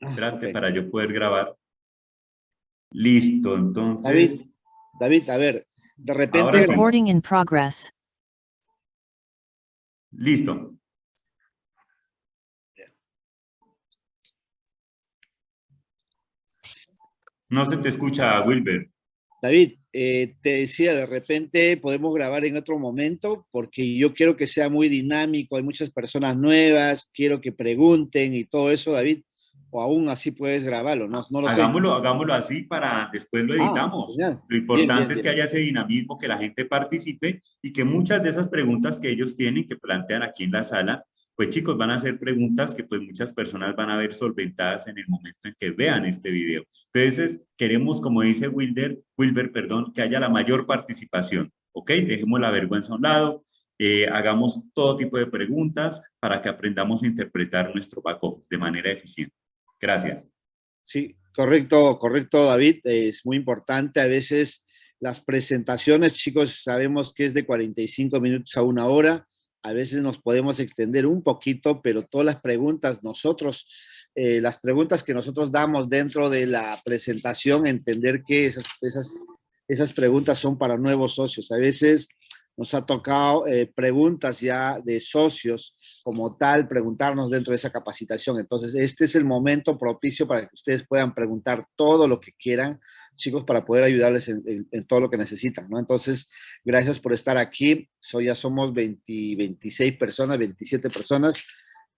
Espérate para yo poder grabar. Listo, entonces... David, David, a ver, de repente... Recording in progress. Listo. No se te escucha, Wilber. David, eh, te decía, de repente podemos grabar en otro momento porque yo quiero que sea muy dinámico, hay muchas personas nuevas, quiero que pregunten y todo eso, David, o aún así puedes grabarlo, no, no lo hagámoslo, Hagámoslo así para después lo ah, editamos. lo importante es que haya ese dinamismo, que la gente participe y que muchas de esas preguntas que ellos tienen, que plantean aquí en la sala, pues chicos, van a hacer preguntas que pues muchas personas van a ver solventadas en el momento en que vean este video. Entonces, queremos, como dice Wilder, Wilber, perdón, que haya la mayor participación, ¿ok? Dejemos la vergüenza a un lado, eh, hagamos todo tipo de preguntas para que aprendamos a interpretar nuestro back office de manera eficiente. Gracias. Sí, correcto, correcto, David. Es muy importante. A veces las presentaciones, chicos, sabemos que es de 45 minutos a una hora a veces nos podemos extender un poquito, pero todas las preguntas, nosotros, eh, las preguntas que nosotros damos dentro de la presentación, entender que esas, esas, esas preguntas son para nuevos socios. A veces nos ha tocado eh, preguntas ya de socios como tal, preguntarnos dentro de esa capacitación. Entonces, este es el momento propicio para que ustedes puedan preguntar todo lo que quieran, chicos, para poder ayudarles en, todo lo que necesitan, ¿no? Entonces, gracias por estar aquí. Soy, ya somos 20, 26 personas, 27 personas.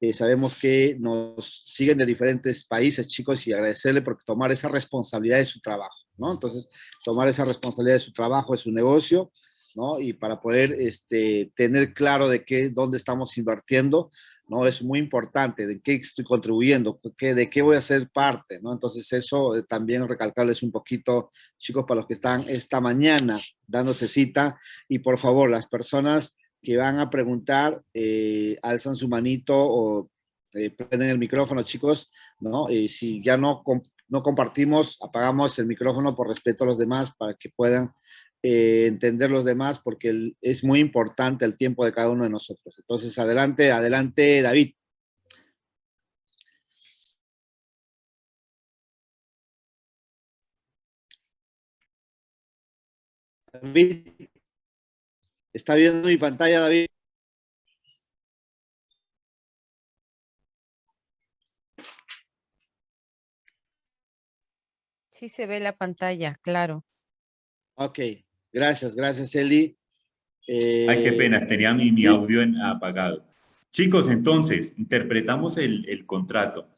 Eh, sabemos que nos siguen de diferentes países, chicos, y agradecerle por tomar esa responsabilidad de su trabajo, ¿no? Entonces, tomar esa responsabilidad de su trabajo, de su negocio, Y para poder este, tener claro de qué, dónde estamos invirtiendo, ¿no? Es muy importante, de qué estoy contribuyendo, de qué voy a ser parte, ¿no? Entonces eso eh, también recalcarles un poquito, chicos, para los que están esta mañana dándose cita, y por favor, las personas que van a preguntar, eh, alzan su manito o eh, prenden el micrófono, chicos, ¿no? Y si ya no, no compartimos, apagamos el micrófono por respeto a los demás para que puedan eh, entender los demás, porque es muy importante el tiempo de cada uno de nosotros. Entonces, adelante, adelante, David. David, ¿está viendo mi pantalla, David? Sí se ve la pantalla, claro. Ok, Gracias, gracias Eli. Ay, qué eh, pena, tenía mi, audio apagado. Chicos, entonces, interpretamos el, contrato.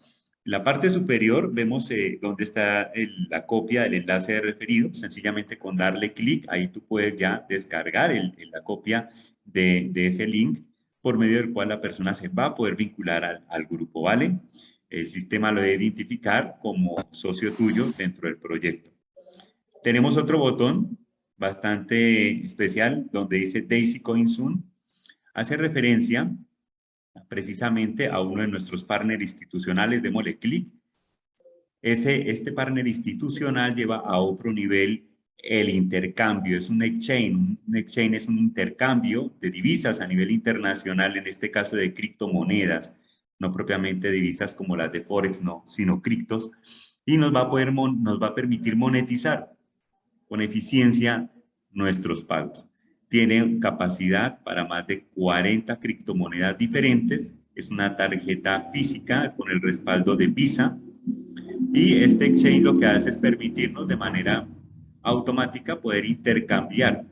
La parte superior vemos eh, dónde está la copia del enlace de referido. Sencillamente con darle clic, ahí tú puedes ya descargar la copia de, ese link por medio del cual la persona se va a poder vincular al, al grupo, ¿vale? El sistema lo debe identificar como socio tuyo dentro del proyecto. Tenemos otro botón bastante especial donde dice Daisy Coinsun, hace referencia precisamente a uno de nuestros partners institucionales, démosle clic. Ese, este partner institucional lleva a otro nivel el intercambio, es un exchange, un exchange es un intercambio de divisas a nivel internacional, en este caso de criptomonedas, no propiamente divisas como las de Forex, no, sino criptos, y nos va a poder, nos va a permitir monetizar con eficiencia nuestros pagos. Tiene capacidad para más de 40 criptomonedas diferentes. Es una tarjeta física con el respaldo de Visa. Y este exchange lo que hace es permitirnos de manera automática poder intercambiar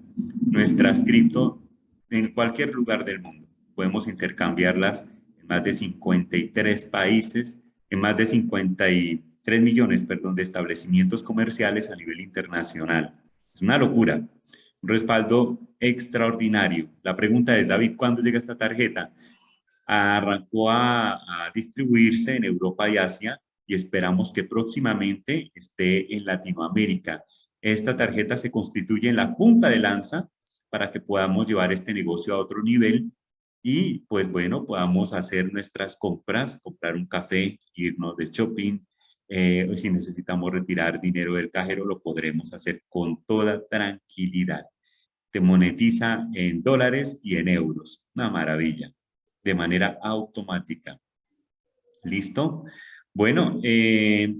nuestras cripto en cualquier lugar del mundo. Podemos intercambiarlas más de 53 países, en más de 53 millones perdón, de establecimientos comerciales a nivel internacional. Es una locura, un respaldo extraordinario. La pregunta es, David, ¿cuándo llega esta tarjeta? Arrancó a, distribuirse en Europa y Asia y esperamos que próximamente esté en Latinoamérica. Esta tarjeta se constituye en la punta de lanza para que podamos llevar este negocio a otro nivel y pues bueno, podamos hacer nuestras compras, comprar un café, irnos de shopping, eh, si necesitamos retirar dinero del cajero, lo podremos hacer con toda tranquilidad. Te monetiza en dólares y en euros. Una maravilla. De manera automática. ¿Listo? Bueno, eh,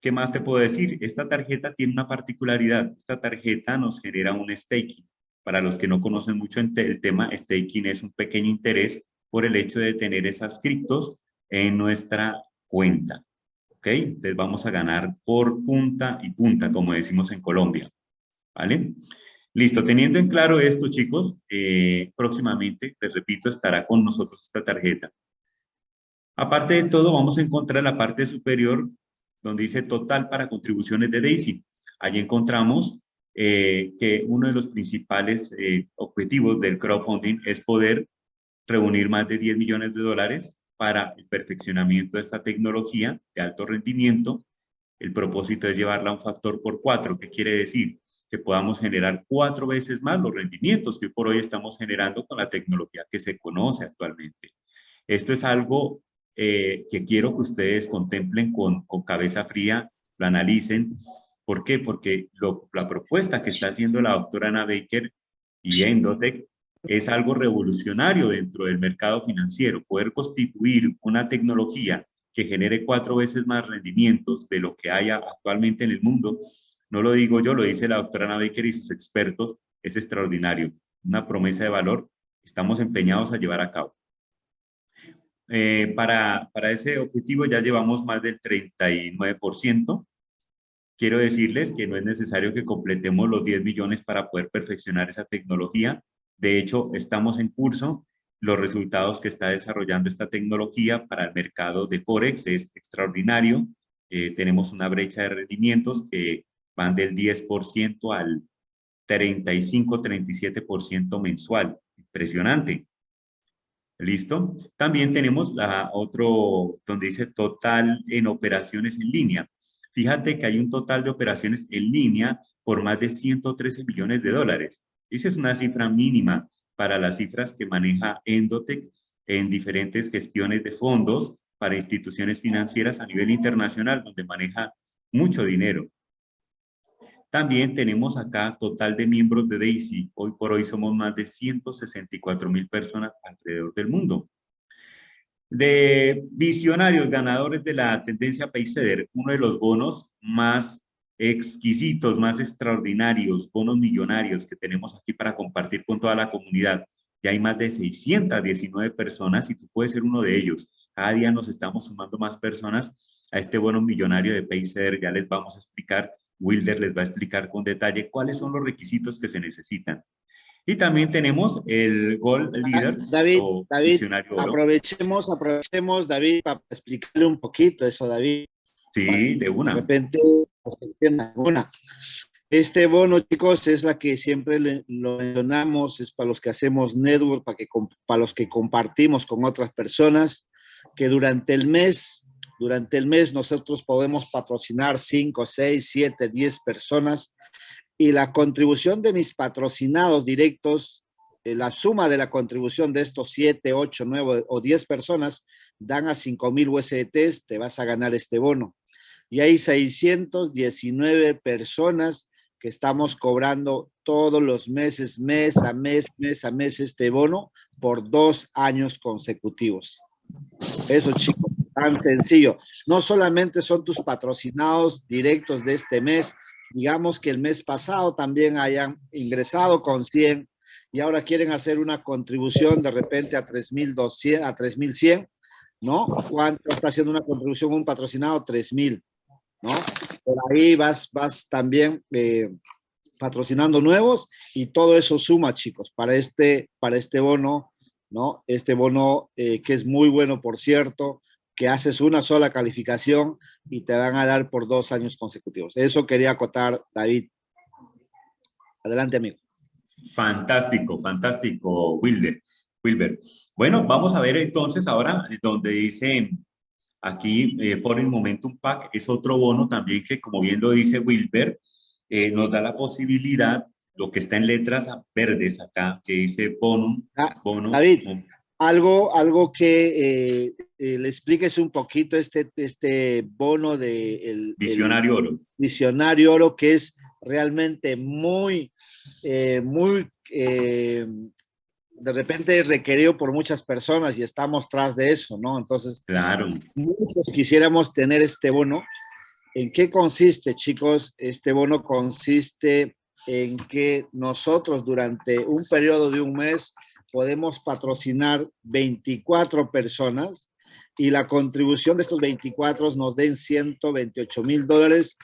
¿qué más te puedo decir? Esta tarjeta tiene una particularidad. Esta tarjeta nos genera un staking. Para los que no conocen mucho el tema, staking es un pequeño interés por el hecho de tener esas criptos en nuestra cuenta. ¿Ok? Entonces vamos a ganar por punta y punta, como decimos en Colombia. ¿Vale? Listo, teniendo en claro esto, chicos, eh, próximamente, les repito, estará con nosotros esta tarjeta. Aparte de todo, vamos a encontrar la parte superior donde dice total para contribuciones de DAISY. Allí encontramos eh, que uno de los principales eh, objetivos del crowdfunding es poder reunir más de 10 millones de dólares para el perfeccionamiento de esta tecnología de alto rendimiento. El propósito es llevarla a un factor por cuatro. ¿Qué quiere decir? Que podamos generar cuatro veces más los rendimientos que por hoy estamos generando con la tecnología que se conoce actualmente. Esto es algo eh, que quiero que ustedes contemplen con, con cabeza fría, lo analicen ¿Por qué? Porque la propuesta que está haciendo la doctora Ana Baker y Endotech es algo revolucionario dentro del mercado financiero, poder constituir una tecnología que genere cuatro veces más rendimientos de lo que haya actualmente en el mundo, no lo digo yo, lo dice la doctora Ana Baker y sus expertos, es extraordinario, una promesa de valor, estamos empeñados a llevar a cabo. Eh, para, para ese objetivo ya llevamos más del 39%, Quiero decirles que no es necesario que completemos los 10 millones para poder perfeccionar esa tecnología. De hecho, estamos en curso. Los resultados que está desarrollando esta tecnología para el mercado de Forex es extraordinario. Eh, tenemos una brecha de rendimientos que van del 10% al 35-37% mensual. Impresionante. ¿Listo? También tenemos la otro, donde dice total en operaciones en línea. Fíjate que hay un total de operaciones en línea por más de 113 millones de dólares. Esa es una cifra mínima para las cifras que maneja Endotech en diferentes gestiones de fondos para instituciones financieras a nivel internacional, donde maneja mucho dinero. También tenemos acá total de miembros de DAISY. Hoy por hoy somos más de 164 mil personas alrededor del mundo de visionarios ganadores de la tendencia Payseder, uno de los bonos más exquisitos, más extraordinarios, bonos millonarios que tenemos aquí para compartir con toda la comunidad. Ya hay más de 619 personas y tú puedes ser uno de ellos. Cada día nos estamos sumando más personas a este bono millonario de Payseder. Ya les vamos a explicar, Wilder les va a explicar con detalle cuáles son los requisitos que se necesitan. Y también tenemos el Gold Leader. David, David aprovechemos, aprovechemos, David, para explicarle un poquito eso, David. Sí, de una. De repente, una. Este bono, chicos, es la que siempre lo mencionamos, es para los que hacemos network, para, que, para los que compartimos con otras personas, que durante el mes, durante el mes nosotros podemos patrocinar 5, 6, 7, 10 personas y la contribución de mis patrocinados directos, eh, la suma de la contribución de estos 7, 8, 9 o 10 personas dan a 5 mil USDTs, te vas a ganar este bono. Y hay 619 personas que estamos cobrando todos los meses, mes a mes, mes a mes este bono por dos años consecutivos. Eso, chicos, tan sencillo. No solamente son tus patrocinados directos de este mes, digamos que el mes pasado también hayan ingresado con 100 y ahora quieren hacer una contribución de repente a 3.200, a 3.100, ¿no? ¿Cuánto está haciendo una contribución un patrocinado? 3.000, ¿no? Por ahí vas, vas también eh, patrocinando nuevos y todo eso suma, chicos, para este, para este bono, ¿no? Este bono eh, que es muy bueno, por cierto, que haces una sola calificación y te van a dar por dos años consecutivos. Eso quería acotar, David. Adelante, amigo. Fantástico, fantástico, Wilder. Wilber. Bueno, vamos a ver entonces ahora donde dice aquí eh, Foreign Momentum Pack, es otro bono también que, como bien lo dice Wilber, eh, nos da la posibilidad, lo que está en letras verdes acá, que dice bonum, ah, David, algo, algo que eh, eh, le expliques un poquito este, este bono de... El, Visionario Oro. Visionario Oro, que es realmente muy, eh, muy de repente requerido por muchas personas y estamos tras de eso, ¿no? Entonces, claro. muchos quisiéramos tener este bono. ¿En qué consiste, chicos? Este bono consiste en que nosotros durante un periodo de un mes podemos patrocinar 24 personas y la contribución de estos 24 nos den 128 mil dólares.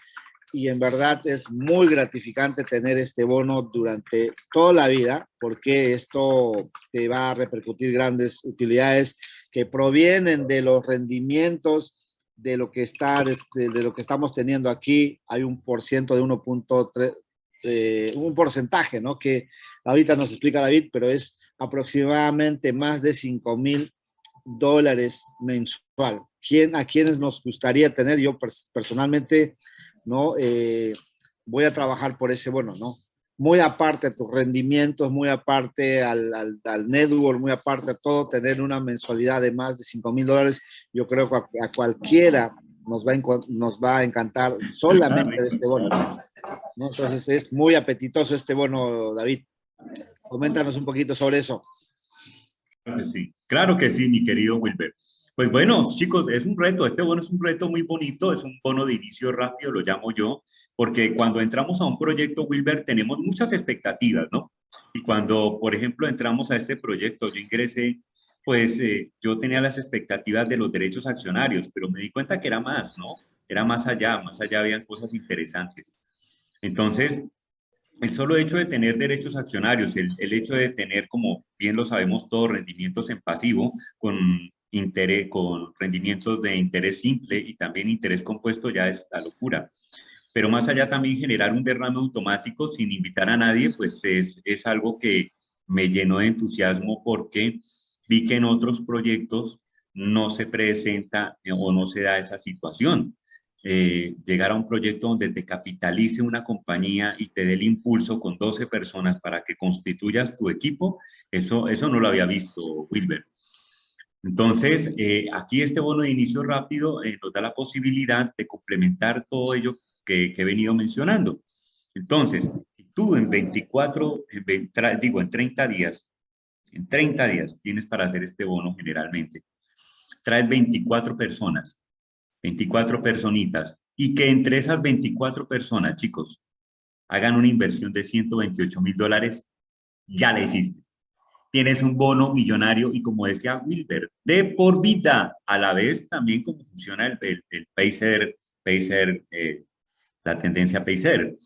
Y en verdad es muy gratificante tener este bono durante toda la vida porque esto te va a repercutir grandes utilidades que provienen de los rendimientos de lo que está de, de lo que estamos teniendo aquí. Hay un por ciento de 1.3 eh, un porcentaje, ¿no? Que ahorita nos explica David, pero es aproximadamente más de 5 mil dólares mensual. ¿Quién, ¿A quiénes nos gustaría tener? Yo personalmente, ¿no? Eh, voy a trabajar por ese bueno, ¿no? Muy aparte de tus rendimientos, muy aparte al, al, network, muy aparte de todo, tener una mensualidad de más de 5 mil dólares, yo creo que a, cualquiera nos va, a, nos va a encantar solamente de este bono. ¿no? Entonces es muy apetitoso este bono, David. Coméntanos un poquito sobre eso. Claro que sí, claro que sí, mi querido Wilber. Pues bueno, chicos, es un reto, este bono es un reto muy bonito, es un bono de inicio rápido, lo llamo yo, porque cuando entramos a un proyecto, Wilber, tenemos muchas expectativas, ¿no? Y cuando, por ejemplo, entramos a este proyecto, yo ingresé, pues eh, yo tenía las expectativas de los derechos accionarios, pero me di cuenta que era más, ¿no? Era más allá, más allá habían cosas interesantes. Entonces, el solo hecho de tener derechos accionarios, el, hecho de tener, como bien lo sabemos todos, rendimientos en pasivo, con, interés, con rendimientos de interés simple y también interés compuesto, ya es la locura. Pero más allá también generar un derrame automático sin invitar a nadie, pues es, es algo que me llenó de entusiasmo porque vi que en otros proyectos no se presenta o no se da esa situación. Eh, llegar a un proyecto donde te capitalice una compañía y te dé el impulso con 12 personas para que constituyas tu equipo, eso, eso no lo había visto Wilber. Entonces, eh, aquí este bono de inicio rápido eh, nos da la posibilidad de complementar todo ello que, he venido mencionando. Entonces, tú en 24, digo, en 30 días, en 30 días tienes para hacer este bono generalmente, traes 24 personas, 24 personitas, y que entre esas 24 personas, chicos, hagan una inversión de 128 mil dólares, ya la hiciste. Tienes un bono millonario y como decía Wilber, de por vida, a la vez también como funciona el, el, el Pacer, eh, la tendencia Pacer.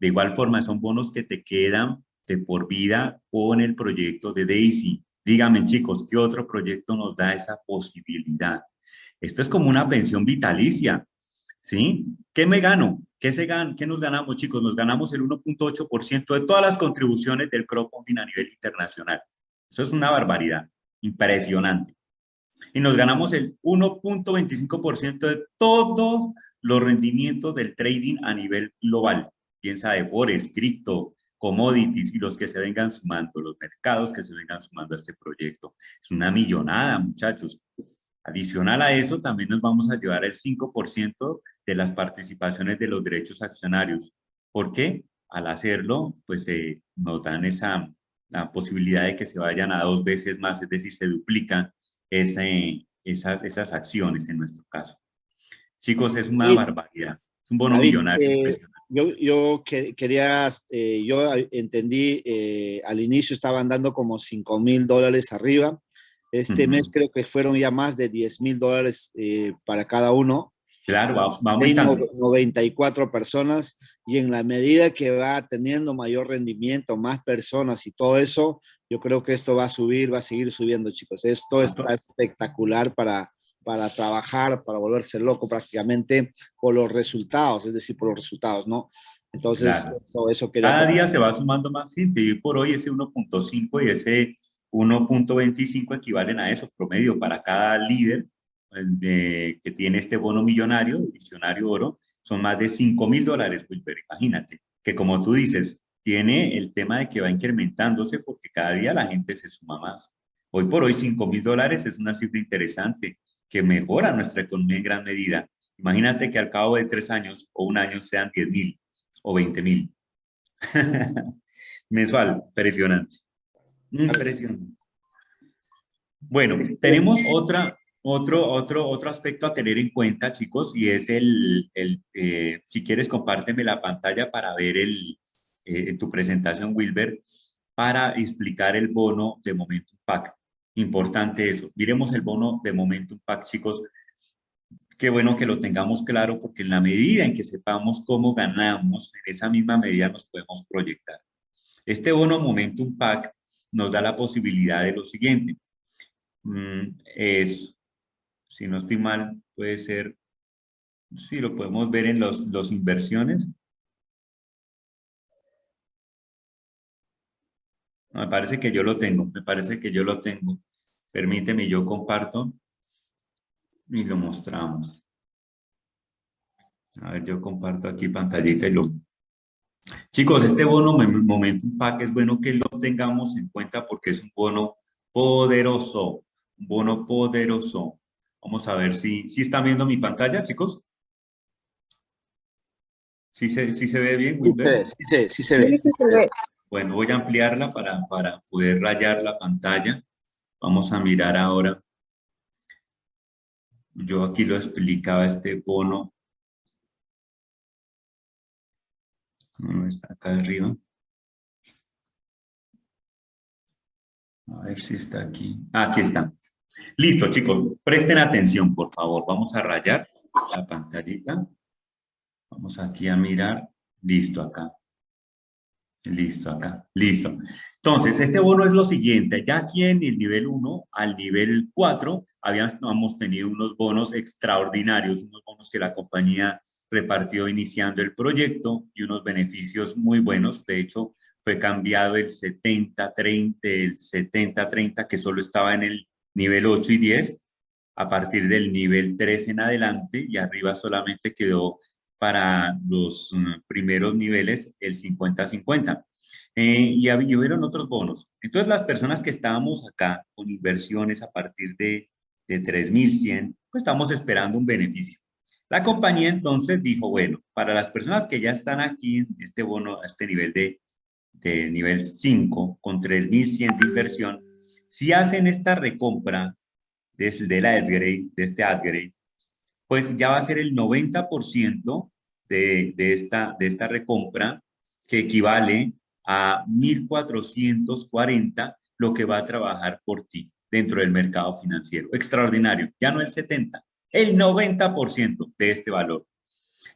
De igual forma, son bonos que te quedan de por vida con el proyecto de Daisy. Díganme, chicos, ¿qué otro proyecto nos da esa posibilidad? Esto es como una pensión vitalicia, ¿sí? ¿Qué me gano? ¿Qué, se gan ¿Qué nos ganamos, chicos? Nos ganamos el 1.8% de todas las contribuciones del crowdfunding a nivel internacional. Eso es una barbaridad, impresionante. Y nos ganamos el 1.25% de todos los rendimientos del trading a nivel global. Piensa de Forex, cripto, commodities y los que se vengan sumando, los mercados que se vengan sumando a este proyecto. Es una millonada, muchachos. Adicional a eso, también nos vamos a llevar el 5% de las participaciones de los derechos accionarios. ¿Por qué? Al hacerlo, pues eh, nos dan esa la posibilidad de que se vayan a dos veces más, es decir, se duplican ese, esas, esas acciones en nuestro caso. Chicos, es una barbaridad. Es un bono millonario. Eh, yo, yo quería, eh, yo entendí, al inicio estaban dando como 5 mil dólares arriba, este mes creo que fueron ya más de 10 mil dólares eh, para cada uno. Claro, va, va aumentando. 94 personas y en la medida que va teniendo mayor rendimiento, más personas y todo eso, yo creo que esto va a subir, va a seguir subiendo, chicos. Esto está espectacular para, para trabajar, para volverse loco prácticamente por los resultados, es decir, por los resultados, ¿no? Entonces, eso, eso Cada día se va sumando más gente y por hoy ese 1.5 y ese 1.25 equivalen a eso, promedio para cada líder eh, que tiene este bono millonario, visionario oro, son más de 5 mil dólares, Wilber, imagínate, que como tú dices, tiene el tema de que va incrementándose porque cada día la gente se suma más. Hoy por hoy 5 mil dólares es una cifra interesante que mejora nuestra economía en gran medida. Imagínate que al cabo de tres años o un año sean 10 mil o 20 mil. Mensual, impresionante. Impresionante. Bueno, tenemos otro, otro, otro aspecto a tener en cuenta, chicos, y es el, el eh, si quieres, compárteme la pantalla para ver el, eh, tu presentación, Wilber, para explicar el bono de Momentum Pack. Importante eso. Miremos el bono de Momentum Pack, chicos. Qué bueno que lo tengamos claro, porque en la medida en que sepamos cómo ganamos, en esa misma medida nos podemos proyectar. Este bono Momentum Pack nos da la posibilidad de lo siguiente. Mm, es, si no estoy mal, puede ser, si lo podemos ver en los, los inversiones. Me parece que yo lo tengo, me parece que yo lo tengo. Permíteme, yo comparto y lo mostramos. A ver, yo comparto aquí pantallita y lo... Chicos, este bono Momentum Pack es bueno que lo tengamos en cuenta porque es un bono poderoso, un bono poderoso. Vamos a ver si, si están viendo mi pantalla, chicos. ¿Sí se, sí se ve bien, Sí, sí, sí, se ve. Sí se ve. Bueno, voy a ampliarla para, para poder rayar la pantalla. Vamos a mirar ahora. Yo aquí lo explicaba este bono. No está acá arriba. A ver si está aquí. Ah, aquí está. Listo, chicos. Presten atención, por favor. Vamos a rayar la pantallita. Vamos aquí a mirar. Listo, acá. Listo, acá. Listo. Entonces, este bono es lo siguiente. Ya aquí en el nivel 1 al nivel 4 habíamos tenido unos bonos extraordinarios, unos bonos que la compañía repartió iniciando el proyecto y unos beneficios muy buenos. De hecho, fue cambiado el 70-30, el 70-30 que solo estaba en el nivel 8 y 10, a partir del nivel 3 en adelante y arriba solamente quedó para los mm, primeros niveles el 50-50. Eh, y, hubieron otros bonos. Entonces, las personas que estábamos acá con inversiones a partir de, de 3.100, pues estamos esperando un beneficio. La compañía entonces dijo, bueno, para las personas que ya están aquí en este bono, a este nivel de, de nivel 5, con 3.100 de inversión, si hacen esta recompra de, de la upgrade, de este upgrade, pues ya va a ser el 90% de, esta, de esta recompra, que equivale a 1.440 lo que va a trabajar por ti dentro del mercado financiero. Extraordinario, ya no el 70, el 90% de este valor.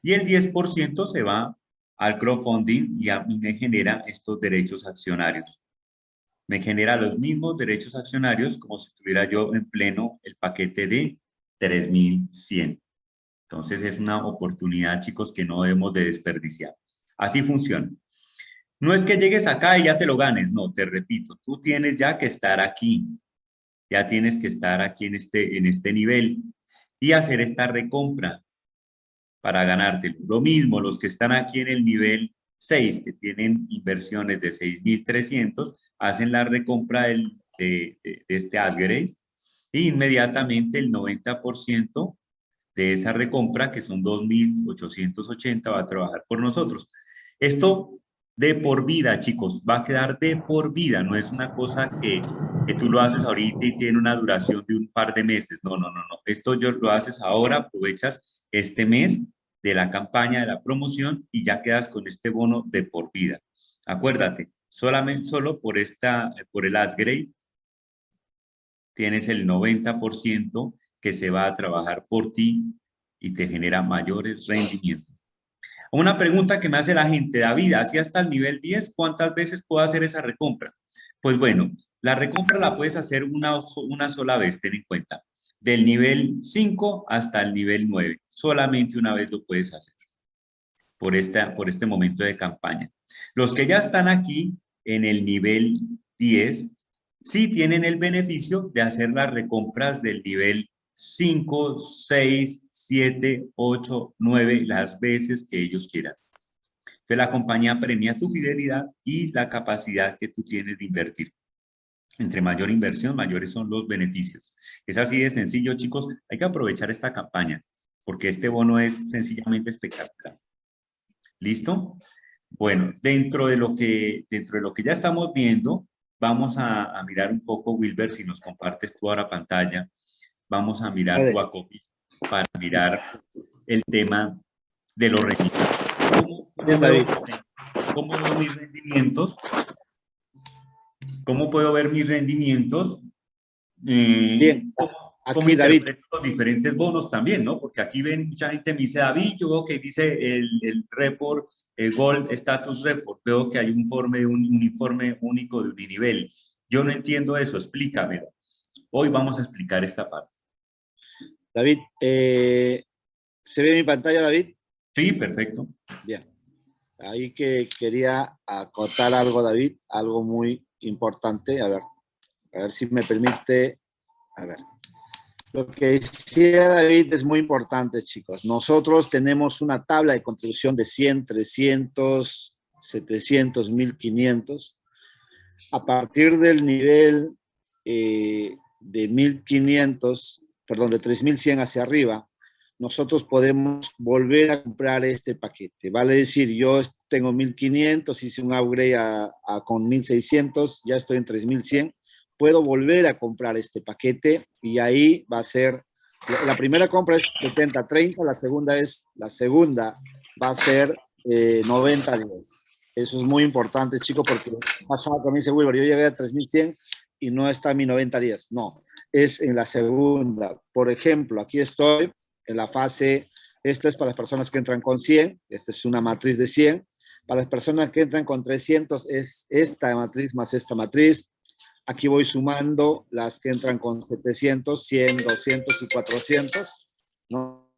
Y el 10% se va al crowdfunding y a mí me genera estos derechos accionarios. Me genera los mismos derechos accionarios como si tuviera yo en pleno el paquete de 3.100. Entonces es una oportunidad, chicos, que no debemos de desperdiciar. Así funciona. No es que llegues acá y ya te lo ganes, no, te repito, tú tienes ya que estar aquí, ya tienes que estar aquí en este, en este nivel y hacer esta recompra para ganártelo. Lo mismo, los que están aquí en el nivel 6, que tienen inversiones de 6.300, hacen la recompra de, este upgrade e inmediatamente el 90% de esa recompra, que son 2.880, va a trabajar por nosotros. Esto de por vida, chicos, va a quedar de por vida, no es una cosa que, que tú lo haces ahorita y tiene una duración de un par de meses, no, no, no, no, esto yo lo haces ahora, aprovechas este mes de la campaña, de la promoción y ya quedas con este bono de por vida. Acuérdate, solamente solo por, esta, por el upgrade tienes el 90% que se va a trabajar por ti y te genera mayores rendimientos. Una pregunta que me hace la gente, David, así hasta el nivel 10, ¿cuántas veces puedo hacer esa recompra? Pues bueno, la recompra la puedes hacer una, una sola vez, ten en cuenta. Del nivel 5 hasta el nivel 9. Solamente una vez lo puedes hacer por, esta, por este momento de campaña. Los que ya están aquí en el nivel 10, sí tienen el beneficio de hacer las recompras del nivel 5, 6, 7, 8, 9, las veces que ellos quieran. Entonces la compañía premia tu fidelidad y la capacidad que tú tienes de invertir. Entre mayor inversión, mayores son los beneficios. Es así de sencillo, chicos. Hay que aprovechar esta campaña porque este bono es sencillamente espectacular. ¿Listo? Bueno, dentro de lo que, dentro de lo que ya estamos viendo, vamos a, mirar un poco, Wilber, si nos compartes tú ahora pantalla, vamos a mirar Wacofis para mirar el tema de los rendimientos. ¿Cómo, cómo, veo, mis rendimientos? ¿Cómo puedo ver mis rendimientos? Eh, Bien. Aquí, David. los diferentes bonos también, ¿no? Porque aquí ven, mucha gente me dice, David, yo veo que dice el, el report, el Gold Status Report, veo que hay un, informe, un uniforme único de uninivel. Yo no entiendo eso, explícamelo. Hoy vamos a explicar esta parte. David, eh, ¿se ve mi pantalla, David? Sí, perfecto. Bien. Ahí que quería acotar algo, David, algo muy importante. A ver, a ver si me permite. A ver. Lo que decía David es muy importante, chicos. Nosotros tenemos una tabla de contribución de 100, 300, 700, 1500. A partir del nivel eh, de 1500, perdón, de 3100 hacia arriba, nosotros podemos volver a comprar este paquete. Vale decir, yo tengo 1500, hice un upgrade a, con 1600, ya estoy en 3100 puedo volver a comprar este paquete y ahí va a ser, la primera compra es 70-30, la segunda es, la segunda va a ser 90-10. Eh, Eso es muy importante, chicos, porque pasado con dice Wilber, yo llegué a 3100 y no está mi 90-10. No, es en la segunda. Por ejemplo, aquí estoy en la fase, esta es para las personas que entran con 100, esta es una matriz de 100. Para las personas que entran con 300 es esta matriz más esta matriz. Aquí voy sumando las que entran con 700, 100, 200 y 400. ¿no?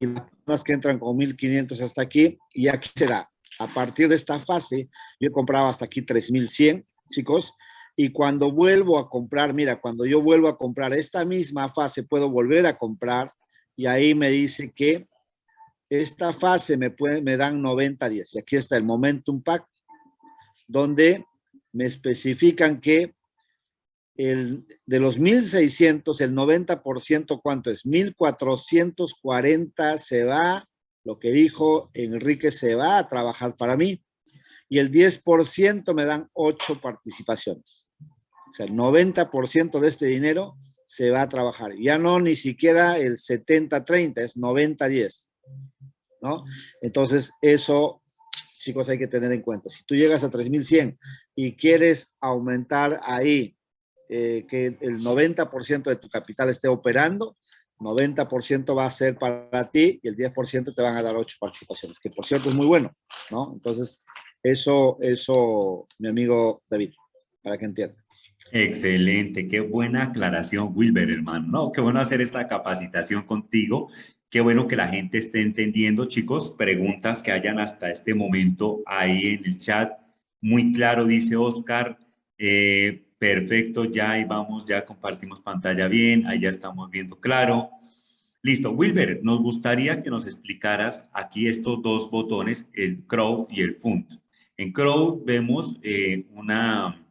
Y las que entran con 1500 hasta aquí. Y aquí se da. A partir de esta fase, yo he comprado hasta aquí 3100, chicos. Y cuando vuelvo a comprar, mira, cuando yo vuelvo a comprar esta misma fase, puedo volver a comprar. Y ahí me dice que esta fase me, puede, me dan 90 días. Y aquí está el Momentum Pack, donde me especifican que de los 1.600, el 90%, ¿cuánto es? 1.440 se va, lo que dijo Enrique, se va a trabajar para mí. Y el 10% me dan 8 participaciones. Sea, el 90% de este dinero se va a trabajar. Ya no ni siquiera el 70-30, es 90-10. ¿No? Entonces, eso chicos, hay que tener en cuenta. Si tú llegas a 3.100 y quieres aumentar ahí eh, que el 90% de tu capital esté operando, 90% va a ser para ti y el 10% te van a dar 8 participaciones, que por cierto es muy bueno, ¿no? Entonces, eso, eso, mi amigo David, para que entienda. Excelente, qué buena aclaración, Wilber, hermano. No, qué bueno hacer esta capacitación contigo Qué bueno que la gente esté entendiendo, chicos. Preguntas que hayan hasta este momento ahí en el chat. Muy claro, dice Oscar. Eh, perfecto, ya ahí vamos, ya compartimos pantalla bien. Ahí ya estamos viendo claro. Listo. Wilber, nos gustaría que nos explicaras aquí estos dos botones, el Crowd y el Fund. En Crowd vemos eh, una,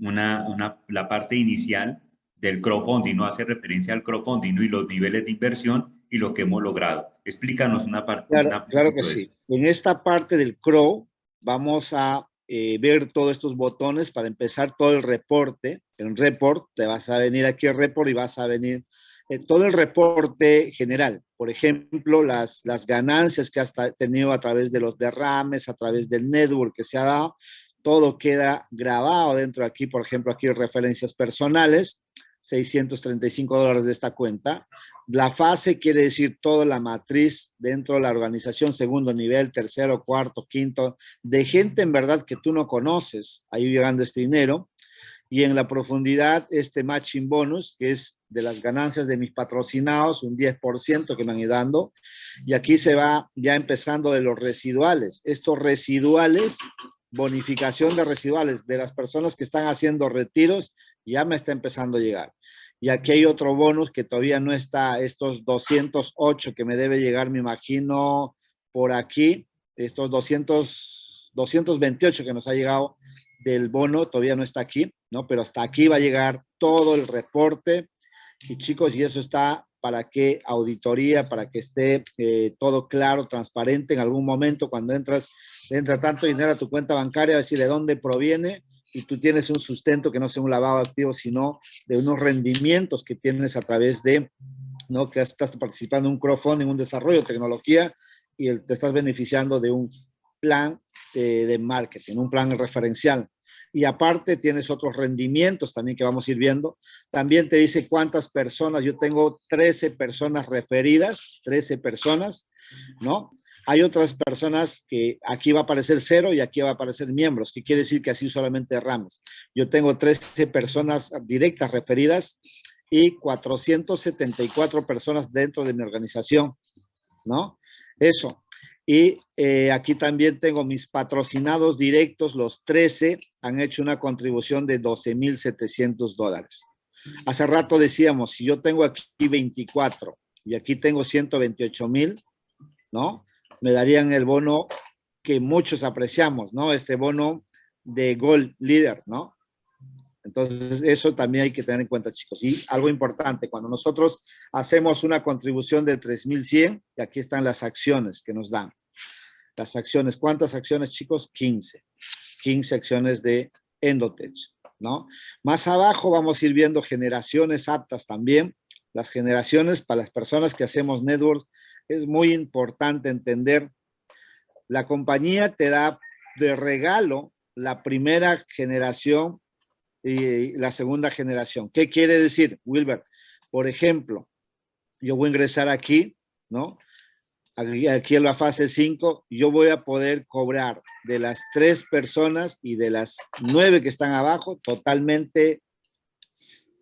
una, una, la parte inicial del crowdfunding, no hace referencia al crowdfunding y los niveles de inversión y lo que hemos logrado. Explícanos una parte. Claro, que sí. En esta parte del CROW vamos a eh, ver todos estos botones para empezar todo el reporte. En report, te vas a venir aquí al report y vas a venir eh, todo el reporte general. Por ejemplo, las, las ganancias que has tenido a través de los derrames, a través del network que se ha dado, todo queda grabado dentro de aquí, por ejemplo, aquí referencias personales, 635 dólares de esta cuenta. La fase quiere decir toda la matriz dentro de la organización, segundo nivel, tercero, cuarto, quinto, de gente en verdad que tú no conoces, ahí llegando este dinero. Y en la profundidad, este matching bonus, que es de las ganancias de mis patrocinados, un 10% que me han ido dando. Y aquí se va ya empezando de los residuales. Estos residuales bonificación de residuales de las personas que están haciendo retiros ya me está empezando a llegar. Y aquí hay otro bonus que todavía no está, estos 208 que me debe llegar, me imagino, por aquí, estos 200, 228 que nos ha llegado del bono, todavía no está aquí, ¿no? Pero hasta aquí va a llegar todo el reporte. Y chicos, y eso está para que auditoría, para que esté eh, todo claro, transparente. En algún momento, cuando entras, entra tanto dinero a tu cuenta bancaria, a decir de dónde proviene, y tú tienes un sustento que no sea un lavado activo, sino de unos rendimientos que tienes a través de, ¿no? Que estás participando en un crowdfunding, un desarrollo de tecnología y te estás beneficiando de un plan de, de marketing, un plan referencial y aparte tienes otros rendimientos también que vamos a ir viendo. También te dice cuántas personas, yo tengo 13 personas referidas, 13 personas, ¿no? Hay otras personas que aquí va a aparecer cero y aquí va a aparecer miembros, que quiere decir que así solamente ramas. Yo tengo 13 personas directas referidas y 474 personas dentro de mi organización, ¿no? Eso. Y eh, aquí también tengo mis patrocinados directos, los 13, han hecho una contribución de 12,700 dólares. Hace rato decíamos, si yo tengo aquí 24 y aquí tengo 128,000, ¿no? Me darían el bono que muchos apreciamos, ¿no? Este bono de Gold Leader, ¿no? Entonces, eso también hay que tener en cuenta, chicos. Y algo importante, cuando nosotros hacemos una contribución de 3,100, y aquí están las acciones que nos dan. Las acciones, ¿cuántas acciones, chicos? 15. 15 acciones de Endotech, ¿no? Más abajo vamos a ir viendo generaciones aptas también. Las generaciones para las personas que hacemos network es muy importante entender. La compañía te da de regalo la primera generación y la segunda generación. ¿Qué quiere decir, Wilber? Por ejemplo, yo voy a ingresar aquí, ¿no? Aquí en la fase 5, yo voy a poder cobrar de las tres personas y de las nueve que están abajo totalmente,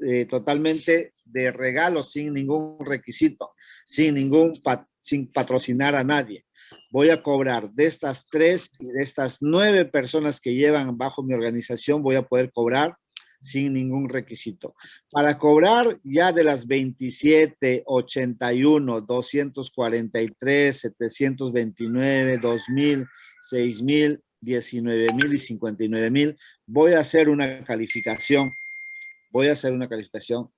eh, totalmente de regalo, sin ningún requisito, sin ningún, sin patrocinar a nadie. Voy a cobrar de estas tres y de estas nueve personas que llevan bajo mi organización, voy a poder cobrar sin ningún requisito. Para cobrar ya de las 27, 81, 243, 729, 2000, 6000, 19000 y 59000, voy a hacer una calificación. Voy a hacer una calificación,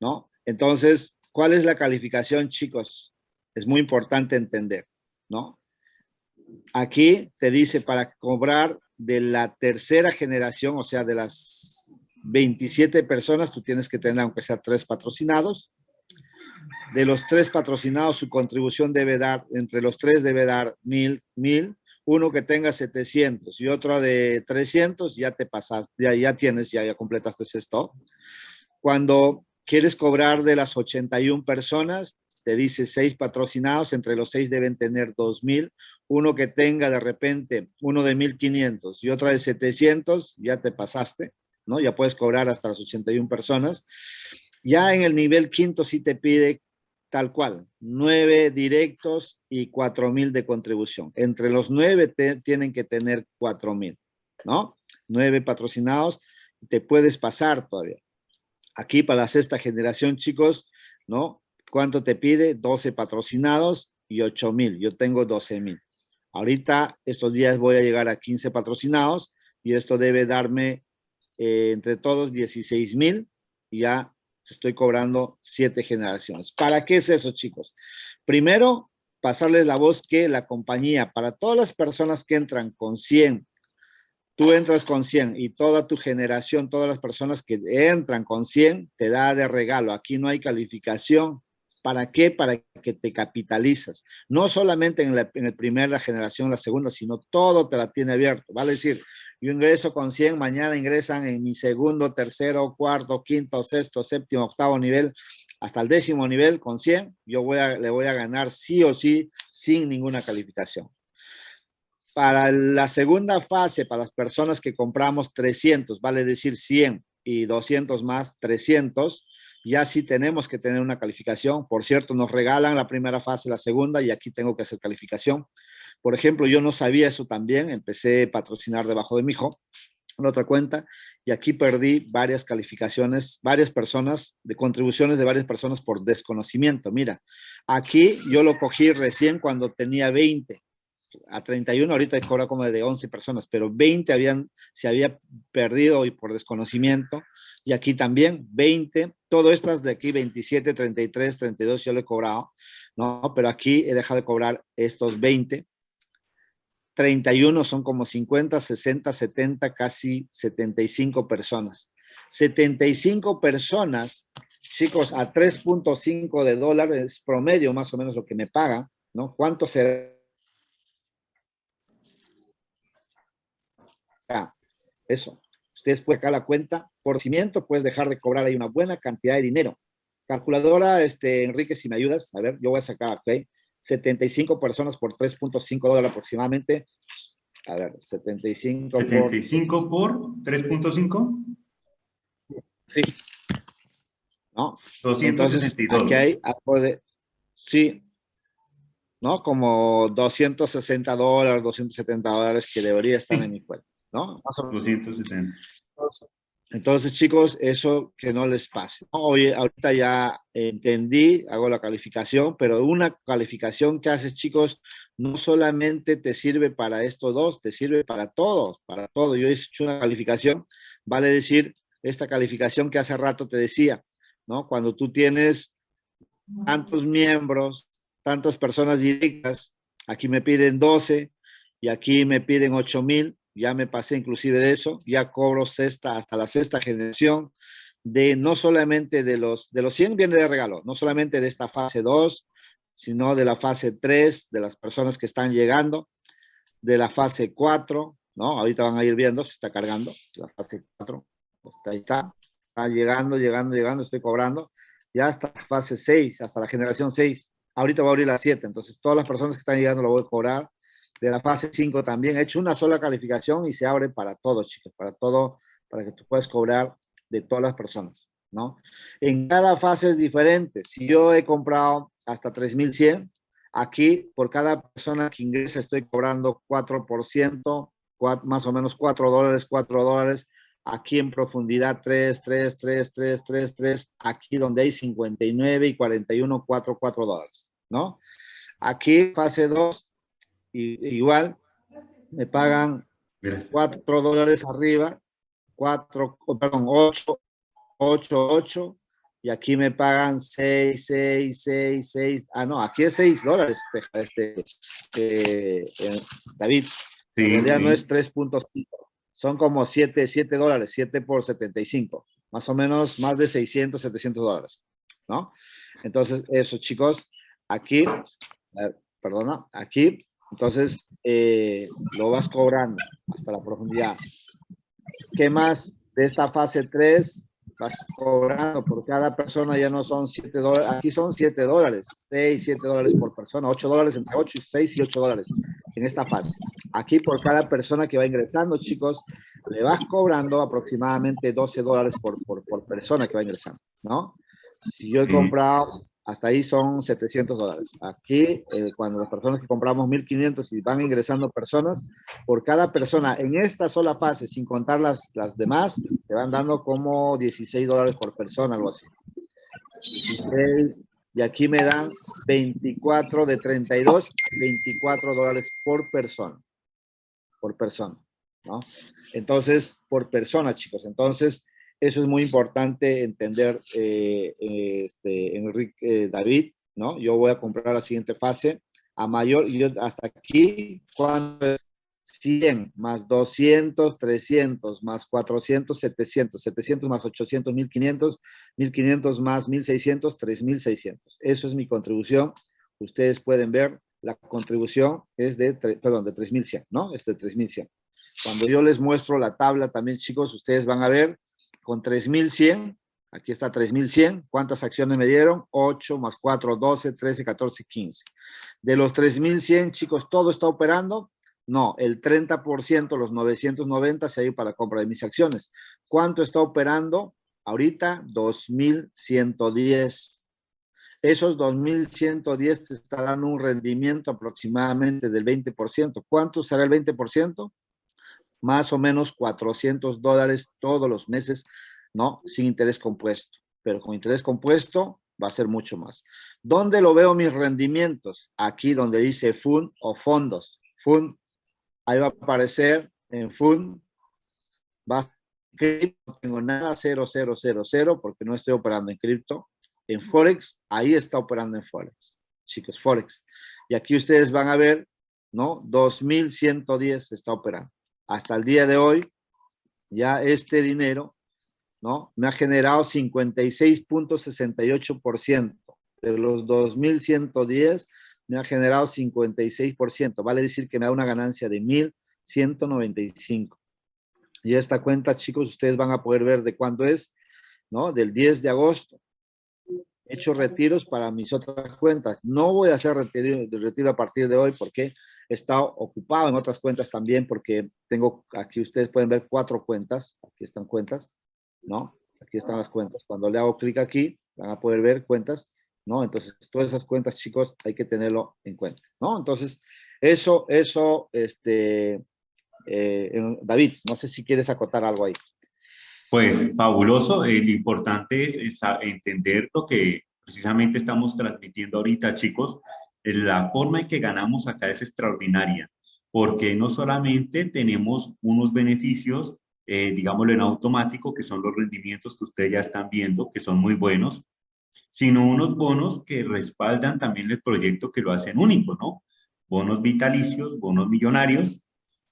¿no? Entonces, ¿cuál es la calificación, chicos? Es muy importante entender, ¿no? Aquí te dice para cobrar de la tercera generación, o sea, de las 27 personas, tú tienes que tener, aunque sea tres patrocinados. De los tres patrocinados, su contribución debe dar, entre los tres debe dar mil, mil. Uno que tenga 700 y otro de 300, ya te pasas, ya, ya tienes, ya, ya completaste esto. Cuando quieres cobrar de las 81 personas, te dice seis patrocinados, entre los seis deben tener 2,000. Uno que tenga de repente uno de 1,500 y otro de 700, ya te pasaste. ¿No? Ya puedes cobrar hasta las 81 personas. Ya en el nivel quinto sí te pide tal cual, nueve directos y cuatro mil de contribución. Entre los nueve tienen que tener cuatro mil, ¿no? Nueve patrocinados, te puedes pasar todavía. Aquí para la sexta generación, chicos, ¿no? ¿Cuánto te pide? 12 patrocinados y 8 mil. Yo tengo 12 mil. Ahorita, estos días voy a llegar a 15 patrocinados y esto debe darme eh, entre todos 16 mil, ya estoy cobrando siete generaciones. ¿Para qué es eso, chicos? Primero, pasarles la voz que la compañía, para todas las personas que entran con 100, tú entras con 100 y toda tu generación, todas las personas que entran con 100, te da de regalo. Aquí no hay calificación, ¿Para qué? Para que te capitalizas. No solamente en, la, en el primera generación, la segunda, sino todo te la tiene abierto. Vale decir, yo ingreso con 100, mañana ingresan en mi segundo, tercero, cuarto, quinto, sexto, séptimo, octavo nivel, hasta el décimo nivel con 100, yo voy a, le voy a ganar sí o sí sin ninguna calificación. Para la segunda fase, para las personas que compramos 300, vale decir 100 y 200 más, 300, ya sí tenemos que tener una calificación. Por cierto, nos regalan la primera fase, la segunda, y aquí tengo que hacer calificación. Por ejemplo, yo no sabía eso también, empecé a patrocinar debajo de mi hijo, en otra cuenta, y aquí perdí varias calificaciones, varias personas, de contribuciones de varias personas por desconocimiento. Mira, aquí yo lo cogí recién cuando tenía 20, a 31, ahorita cobra como de 11 personas, pero 20 habían, se había perdido y por desconocimiento, y aquí también 20, todo estas de aquí 27, 33, 32 ya lo he cobrado, ¿no? Pero aquí he dejado de cobrar estos 20, 31 son como 50, 60, 70, casi 75 personas. 75 personas, chicos, a 3.5 de dólares promedio, más o menos lo que me pagan, ¿no? ¿Cuánto será? Eso. Ustedes pueden sacar la cuenta por cimiento, puedes dejar de cobrar ahí una buena cantidad de dinero. Calculadora, este, Enrique, si me ayudas, a ver, yo voy a sacar, ¿ok? 75 personas por 3.5 dólares aproximadamente. A ver, 75 por... 75 por 3.5. Sí. ¿No? 262. aquí hay algo de... Sí. ¿No? Como 260 dólares, 270 dólares que debería estar en mi cuenta. ¿No? Más o menos. 260. Entonces, chicos, eso que no les pase. Oye, ahorita ya entendí, hago la calificación, pero una calificación que haces, chicos, no solamente te sirve para estos dos, te sirve para todos, para todo. Yo he hecho una calificación, vale decir, esta calificación que hace rato te decía, ¿no? Cuando tú tienes tantos miembros, tantas personas directas, aquí me piden 12 y aquí me piden 8 mil, ya me pasé inclusive de eso, ya cobro sexta hasta la sexta generación de no solamente de los, de los 100 viene de regalo, no solamente de esta fase 2, sino de la fase 3, de las personas que están llegando, de la fase 4, ¿no? Ahorita van a ir viendo, se está cargando, la fase 4, ahí está, está llegando, llegando, llegando, estoy cobrando, ya hasta la fase 6, hasta la generación 6, ahorita va a abrir la 7, entonces todas las personas que están llegando lo voy a cobrar, de la fase 5 también. He hecho una sola calificación y se abre para todo, chicos, para todo, para que tú puedas cobrar de todas las personas, ¿no? En cada fase es diferente. Si yo he comprado hasta 3,100, aquí por cada persona que ingresa estoy cobrando 4%, más o menos 4 dólares, 4 dólares. Aquí en profundidad 3, 3, 3, 3, 3, 3. Aquí donde hay 59 y 41, 4, 4 dólares, ¿no? Aquí fase 2 igual me pagan 4 dólares arriba, 4, perdón, 8, 8, 8, y aquí me pagan 6, 6, 6, 6, ah, no, aquí es 6 dólares, este, este eh, David, sí, en realidad sí. no es 3.5, son como 7, 7 dólares, 7 por 75, más o menos más de 600, 700 dólares, ¿no? Entonces, eso, chicos, aquí, perdona, aquí entonces, eh, lo vas cobrando hasta la profundidad. ¿Qué más? De esta fase 3, vas cobrando por cada persona, ya no son 7 dólares, aquí son 7 dólares, 6, 7 dólares por persona, 8 dólares, entre 8, 6 y 8 dólares en esta fase. Aquí por cada persona que va ingresando, chicos, le vas cobrando aproximadamente 12 dólares por, por, por persona que va ingresando, ¿no? Si yo he comprado hasta ahí son 700 dólares. Aquí, eh, cuando las personas que compramos 1500 y van ingresando personas, por cada persona en esta sola fase, sin contar las, las demás, te van dando como 16 dólares por persona, algo así. 16, y aquí me dan 24 de 32, 24 dólares por persona. Por persona, ¿no? Entonces, por persona, chicos. Entonces, eso es muy importante entender, eh, este, Enrique, David, ¿no? Yo voy a comprar la siguiente fase a mayor, yo hasta aquí, ¿cuánto es? 100 más 200, 300 más 400, 700, 700 más 800, 1500, 1500 más 1600, 3600. Eso es mi contribución. Ustedes pueden ver, la contribución es de, perdón, de 3100, ¿no? Es de 3100. Cuando yo les muestro la tabla también, chicos, ustedes van a ver con 3,100. Aquí está 3,100. ¿Cuántas acciones me dieron? 8 más 4, 12, 13, 14, 15. De los 3,100, chicos, ¿todo está operando? No, el 30%, los 990, se ha ido para la compra de mis acciones. ¿Cuánto está operando? Ahorita, 2,110. Esos 2,110 te está dando un rendimiento aproximadamente del 20%. ¿Cuánto será el 20%? Más o menos 400 dólares todos los meses, ¿no? Sin interés compuesto. Pero con interés compuesto va a ser mucho más. ¿Dónde lo veo mis rendimientos? Aquí donde dice FUN o fondos. FUN, ahí va a aparecer en FUN. Va no tengo nada 0000 porque no estoy operando en cripto. En Forex, ahí está operando en Forex. Chicos, Forex. Y aquí ustedes van a ver ¿no? 2.110 está operando. Hasta el día de hoy, ya este dinero, ¿no? Me ha generado 56.68%. De los 2.110, me ha generado 56%. Vale decir que me da una ganancia de 1.195. Y esta cuenta, chicos, ustedes van a poder ver de cuándo es, ¿no? Del 10 de agosto. He hecho retiros para mis otras cuentas. No voy a hacer retiro, retiro a partir de hoy porque he estado ocupado en otras cuentas también porque tengo, aquí ustedes pueden ver cuatro cuentas. Aquí están cuentas, ¿no? Aquí están las cuentas. Cuando le hago clic aquí, van a poder ver cuentas, ¿no? Entonces, todas esas cuentas, chicos, hay que tenerlo en cuenta, ¿no? Entonces, eso, eso, este, eh, David, no sé si quieres acotar algo ahí. Pues fabuloso, eh, lo importante es, entender lo que precisamente estamos transmitiendo ahorita, chicos. La forma en que ganamos acá es extraordinaria, porque no solamente tenemos unos beneficios, eh, digámoslo en automático, que son los rendimientos que ustedes ya están viendo, que son muy buenos, sino unos bonos que respaldan también el proyecto que lo hacen único, ¿no? Bonos vitalicios, bonos millonarios,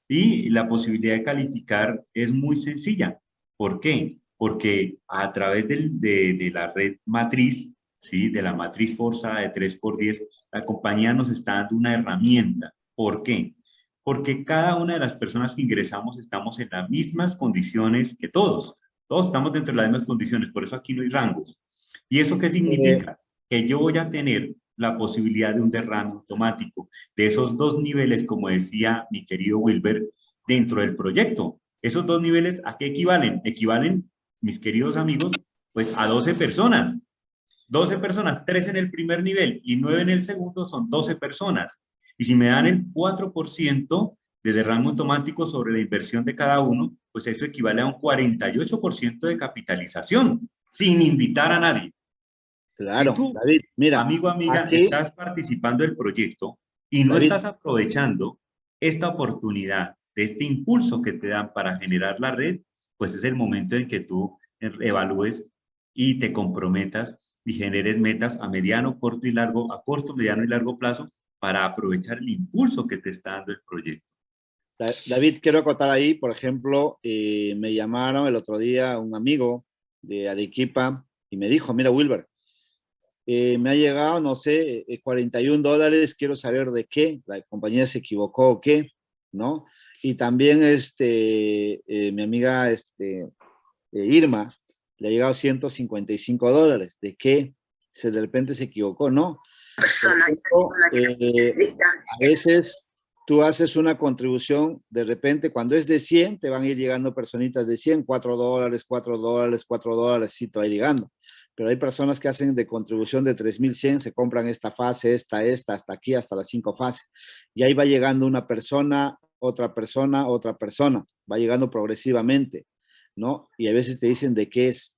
y la posibilidad de calificar es muy sencilla. ¿Por qué? Porque a través de, la red matriz, ¿sí? de la matriz forzada de 3x10, la compañía nos está dando una herramienta. ¿Por qué? Porque cada una de las personas que ingresamos estamos en las mismas condiciones que todos. Todos estamos dentro de las mismas condiciones, por eso aquí no hay rangos. ¿Y eso qué significa? Que yo voy a tener la posibilidad de un derrame automático de esos dos niveles, como decía mi querido Wilber, dentro del proyecto. Esos dos niveles, ¿a qué equivalen? Equivalen, mis queridos amigos, pues a 12 personas. 12 personas, 3 en el primer nivel y 9 en el segundo son 12 personas. Y si me dan el 4% de derrame automático sobre la inversión de cada uno, pues eso equivale a un 48% de capitalización, sin invitar a nadie. Claro, David, mira. Amigo, amiga, estás participando del proyecto y no estás aprovechando esta oportunidad de este impulso que te dan para generar la red, pues es el momento en que tú evalúes y te comprometas y generes metas a mediano, corto y largo, a corto, mediano y largo plazo para aprovechar el impulso que te está dando el proyecto. David, quiero acotar ahí, por ejemplo, eh, me llamaron el otro día un amigo de Arequipa y me dijo, mira Wilber, eh, me ha llegado, no sé, 41 eh, dólares, quiero saber de qué, la compañía se equivocó o qué, ¿no? Y también este, eh, mi amiga este, Irma, le ha llegado 155 dólares, ¿de qué? Se de repente se equivocó, ¿no? a veces tú haces una contribución, de repente cuando es de 100, te van a ir llegando personitas de 100, 4 dólares, 4 dólares, 4 dólares, sí, te va llegando pero hay personas que hacen de contribución de 3.100, se compran esta fase, esta, esta, hasta aquí, hasta las cinco fases. Y ahí va llegando una persona, otra persona, otra persona, va llegando progresivamente, ¿no? Y a veces te dicen de qué es,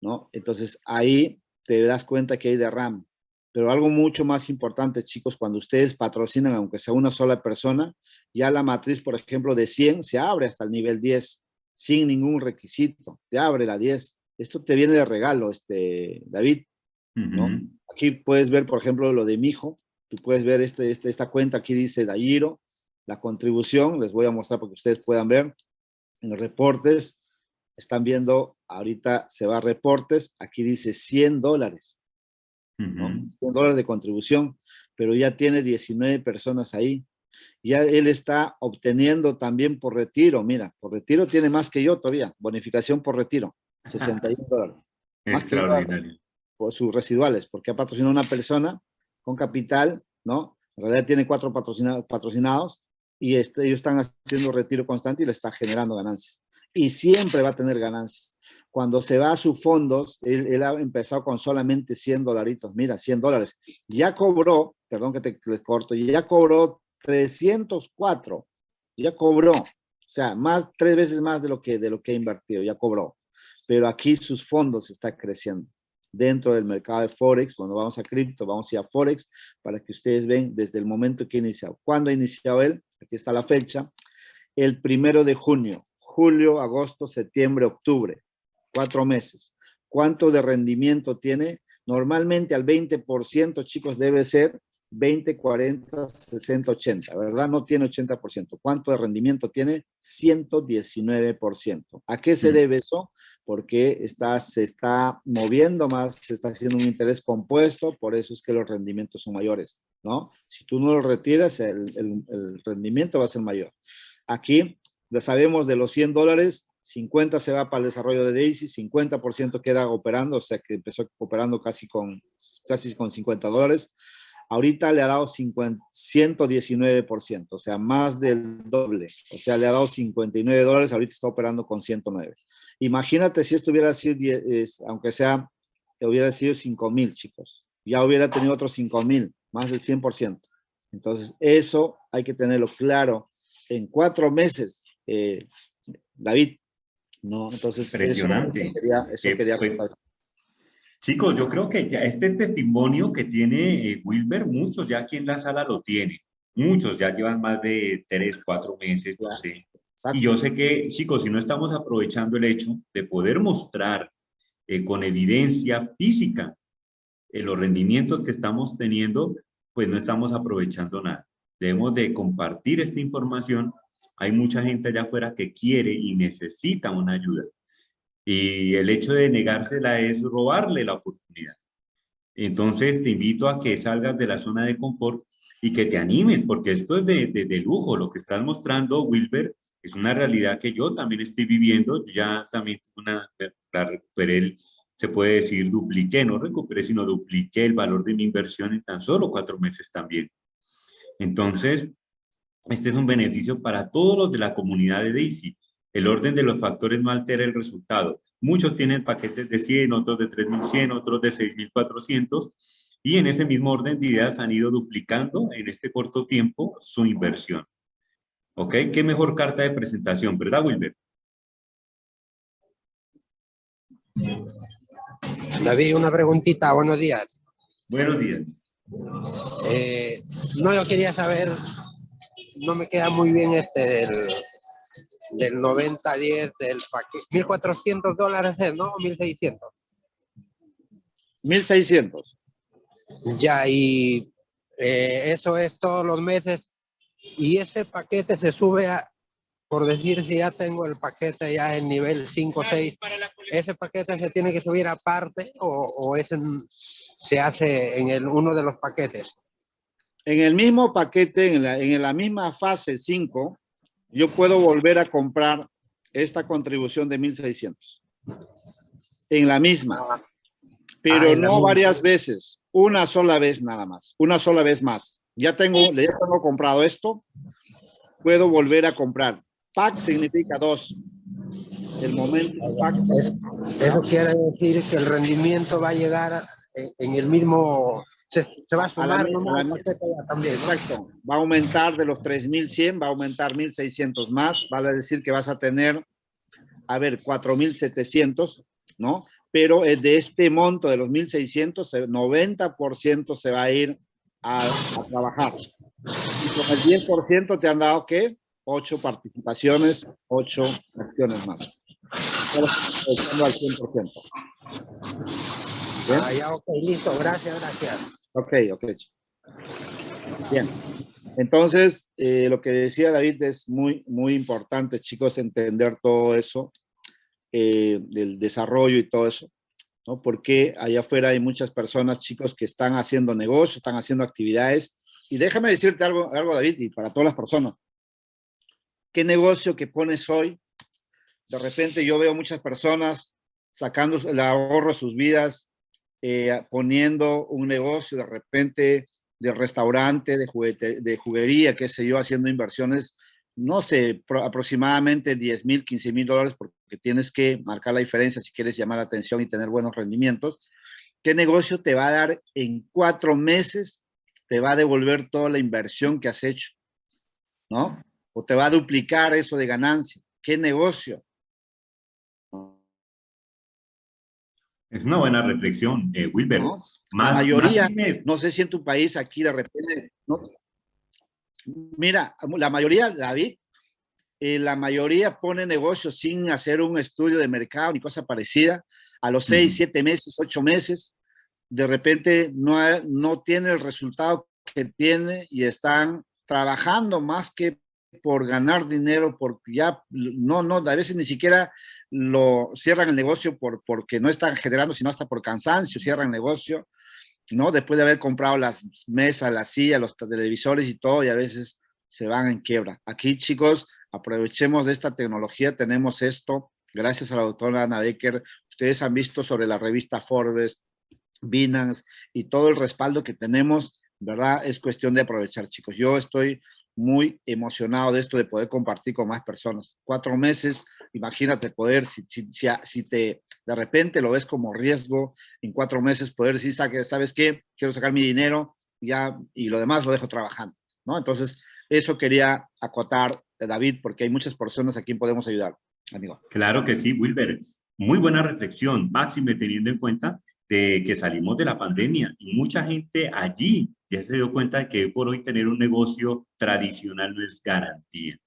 ¿no? Entonces ahí te das cuenta que hay derrame. Pero algo mucho más importante, chicos, cuando ustedes patrocinan, aunque sea una sola persona, ya la matriz, por ejemplo, de 100 se abre hasta el nivel 10, sin ningún requisito, te abre la 10 esto te viene de regalo, este, David, ¿no? Aquí puedes ver, por ejemplo, lo de mi hijo, tú puedes ver este, este, esta cuenta, aquí dice Dayiro, la contribución, les voy a mostrar para que ustedes puedan ver, en los reportes, están viendo, ahorita se va a reportes, aquí dice 100 dólares, 100 dólares de contribución, pero ya tiene 19 personas ahí, ya él está obteniendo también por retiro, mira, por retiro tiene más que yo todavía, bonificación por retiro, 61 dólares. Extraordinario. Por sus residuales, porque ha patrocinado una persona con capital, ¿no? En realidad tiene cuatro patrocinados, patrocinados y este, ellos están haciendo retiro constante y le está generando ganancias. Y siempre va a tener ganancias. Cuando se va a sus fondos, él, ha empezado con solamente 100 dolaritos. Mira, 100 dólares. Ya cobró, perdón que te les corto, ya cobró 304. Ya cobró. O sea, más, tres veces más de lo que, de lo que ha invertido, ya cobró pero aquí sus fondos están creciendo dentro del mercado de Forex. Cuando vamos a cripto, vamos a ir a Forex para que ustedes ven desde el momento que ha iniciado. ¿Cuándo ha iniciado él? Aquí está la fecha. El primero de junio, julio, agosto, septiembre, octubre. Cuatro meses. ¿Cuánto de rendimiento tiene? Normalmente al 20%, chicos, debe ser 20, 40, 60, 80, ¿verdad? No tiene 80%. ¿Cuánto de rendimiento tiene? 119%. ¿A qué se Mm. debe eso? Porque está, se está moviendo más, se está haciendo un interés compuesto, por eso es que los rendimientos son mayores, ¿no? Si tú no lo retiras, el, el- el rendimiento va a ser mayor. Aquí, ya sabemos de los 100 dólares, 50 se va para el desarrollo de Daisy, 50% queda operando, o sea que empezó operando casi con, casi con 50 dólares. Ahorita le ha dado 50, 119%, o sea, más del doble. O sea, le ha dado 59 dólares, ahorita está operando con 109. Imagínate si esto hubiera sido, aunque sea, hubiera sido 5 mil, chicos. Ya hubiera tenido otros 5 mil, más del 100%. Entonces, eso hay que tenerlo claro. En cuatro meses, eh, David, ¿no? Entonces, Impresionante. Eso, quería, eso Eh, quería pues. Chicos, yo creo que ya este testimonio que tiene eh, Wilber, muchos ya aquí en la sala lo tienen. Muchos ya llevan más de tres, cuatro meses, no sé. Exacto. Y yo sé que, chicos, si no estamos aprovechando el hecho de poder mostrar eh, con evidencia física eh, los rendimientos que estamos teniendo, pues no estamos aprovechando nada. Debemos de compartir esta información. Hay mucha gente allá afuera que quiere y necesita una ayuda. Y el hecho de negársela es robarle la oportunidad. Entonces te invito a que salgas de la zona de confort y que te animes, porque esto es de, de, lujo. Lo que estás mostrando, Wilber, es una realidad que yo también estoy viviendo. Ya también una, la recuperé, se puede decir, dupliqué, no recuperé, sino dupliqué el valor de mi inversión en tan solo cuatro meses también. Entonces, este es un beneficio para todos los de la comunidad de Daisy. El orden de los factores no altera el resultado. Muchos tienen paquetes de 100, otros de 3100, otros de 6400 y en ese mismo orden de ideas han ido duplicando en este corto tiempo su inversión. ¿Ok? ¿Qué mejor carta de presentación, verdad, Wilber? David, una preguntita, buenos días. Buenos días. Eh, no, yo quería saber, no me queda muy bien este del, del 90-10 del paquete. 1.400 dólares, es, ¿no? 1.600. 1600. Ya, y eh, eso es todos los meses. Y ese paquete se sube a, por decir, si ya tengo el paquete ya en nivel 5 o 6, ¿ese paquete se tiene que subir aparte o, o ese se hace en el, uno de los paquetes? En el mismo paquete, en la, en la misma fase 5, yo puedo volver a comprar esta contribución de 1600. En la misma. Pero Ah, en la no misma. varias veces. Una sola vez nada más. Una sola vez más. Ya tengo, ya tengo comprado esto. Puedo volver a comprar. Pack significa dos. El momento pack. Eso quiere decir que el rendimiento va a llegar en, en el mismo, se, se va a A la sumar a la también. ¿no? Exacto. Va a aumentar de los 3.100, va a aumentar 1.600 más. Vale decir que vas a tener, a ver, 4.700, ¿no? Pero eh, de este monto de los 1.600, el 90% se va a ir a, a trabajar. Y con el 10% te han dado, ¿qué? 8 participaciones, 8 acciones más. Estamos al 100%. ¿Bien? Ah, ya, ok, listo, gracias, gracias. Ok, ok. Bien. Entonces, eh, lo que decía David es muy, muy importante, chicos, entender todo eso, eh, del desarrollo y todo eso, ¿no? Porque allá afuera hay muchas personas, chicos, que están haciendo negocios, están haciendo actividades. Y déjame decirte algo, algo, David, y para todas las personas. ¿Qué negocio que pones hoy? De repente yo veo muchas personas sacando el ahorro de sus vidas, eh, poniendo un negocio de repente de restaurante, de, juguete, de juguería, qué sé yo, haciendo inversiones, no sé, pro, aproximadamente 10 mil, 15 mil dólares, porque tienes que marcar la diferencia si quieres llamar la atención y tener buenos rendimientos. ¿Qué negocio te va a dar en cuatro meses? Te va a devolver toda la inversión que has hecho, ¿no? O te va a duplicar eso de ganancia. ¿Qué negocio? Es una buena reflexión, eh, Wilber. ¿No? Más, la mayoría, más no sé si en tu país aquí de repente, ¿no? mira, la mayoría, David, eh, la mayoría pone negocios sin hacer un estudio de mercado ni cosa parecida. A los seis, Ujú. siete meses, ocho meses, de repente no, no tiene el resultado que tiene y están trabajando más que por ganar dinero, porque ya no, no, a veces ni siquiera lo cierran el negocio por, porque no están generando, sino hasta por cansancio, cierran el negocio, ¿no? Después de haber comprado las mesas, las sillas, los televisores y todo, y a veces se van en quiebra. Aquí, chicos, aprovechemos de esta tecnología, tenemos esto, gracias a la doctora Ana Becker, ustedes han visto sobre la revista Forbes, Binance y todo el respaldo que tenemos, ¿verdad? Es cuestión de aprovechar, chicos. Yo estoy muy emocionado de esto, de poder compartir con más personas. Cuatro meses, imagínate poder, si, si, si, te de repente lo ves como riesgo, en cuatro meses poder decir, ¿sabes qué? Quiero sacar mi dinero ya y lo demás lo dejo trabajando, ¿no? Entonces, eso quería acotar, eh, David, porque hay muchas personas a quien podemos ayudar, amigo. Claro que sí, Wilber. Muy buena reflexión, máxime teniendo en cuenta de que salimos de la pandemia y mucha gente allí ya se dio cuenta de que por hoy tener un negocio tradicional no es garantía.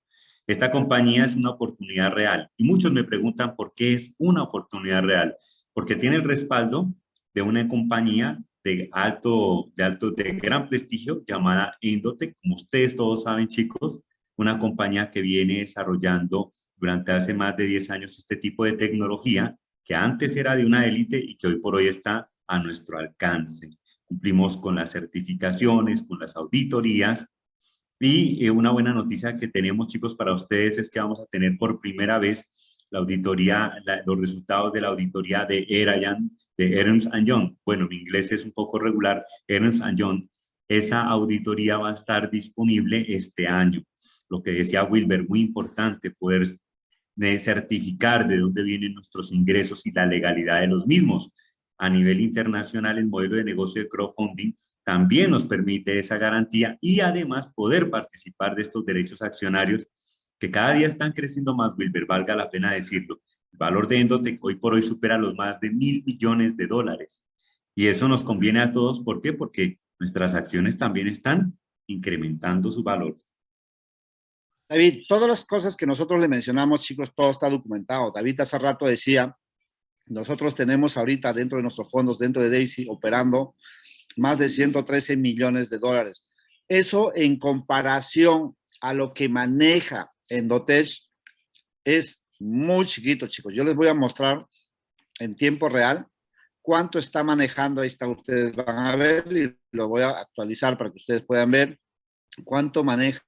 Esta compañía es una oportunidad real y muchos me preguntan por qué es una oportunidad real. Porque tiene el respaldo de una compañía de alto, de alto, de gran prestigio llamada Endotech. Como ustedes todos saben, chicos, una compañía que viene desarrollando durante hace más de 10 años este tipo de tecnología que antes era de una élite y que hoy por hoy está a nuestro alcance. Cumplimos con las certificaciones, con las auditorías y eh, una buena noticia que tenemos chicos para ustedes es que vamos a tener por primera vez la auditoría, los resultados de la auditoría de Erayan, de Ernst Young. Bueno, mi inglés es un poco regular, Ernst Young. Esa auditoría va a estar disponible este año. Lo que decía Wilber, muy importante poder de certificar de dónde vienen nuestros ingresos y la legalidad de los mismos. A nivel internacional, el modelo de negocio de crowdfunding también nos permite esa garantía y además poder participar de estos derechos accionarios que cada día están creciendo más, Wilber, valga la pena decirlo. El valor de Endotech hoy por hoy supera los más de mil millones de dólares. Y eso nos conviene a todos, ¿por qué? Porque nuestras acciones también están incrementando su valor. David, todas las cosas que nosotros le mencionamos, chicos, todo está documentado. David hace rato decía, nosotros tenemos ahorita dentro de nuestros fondos, dentro de Daisy, operando más de 113 millones de dólares. Eso en comparación a lo que maneja Endotech es muy chiquito, chicos. Yo les voy a mostrar en tiempo real cuánto está manejando. Ahí está, ustedes van a ver y lo voy a actualizar para que ustedes puedan ver cuánto maneja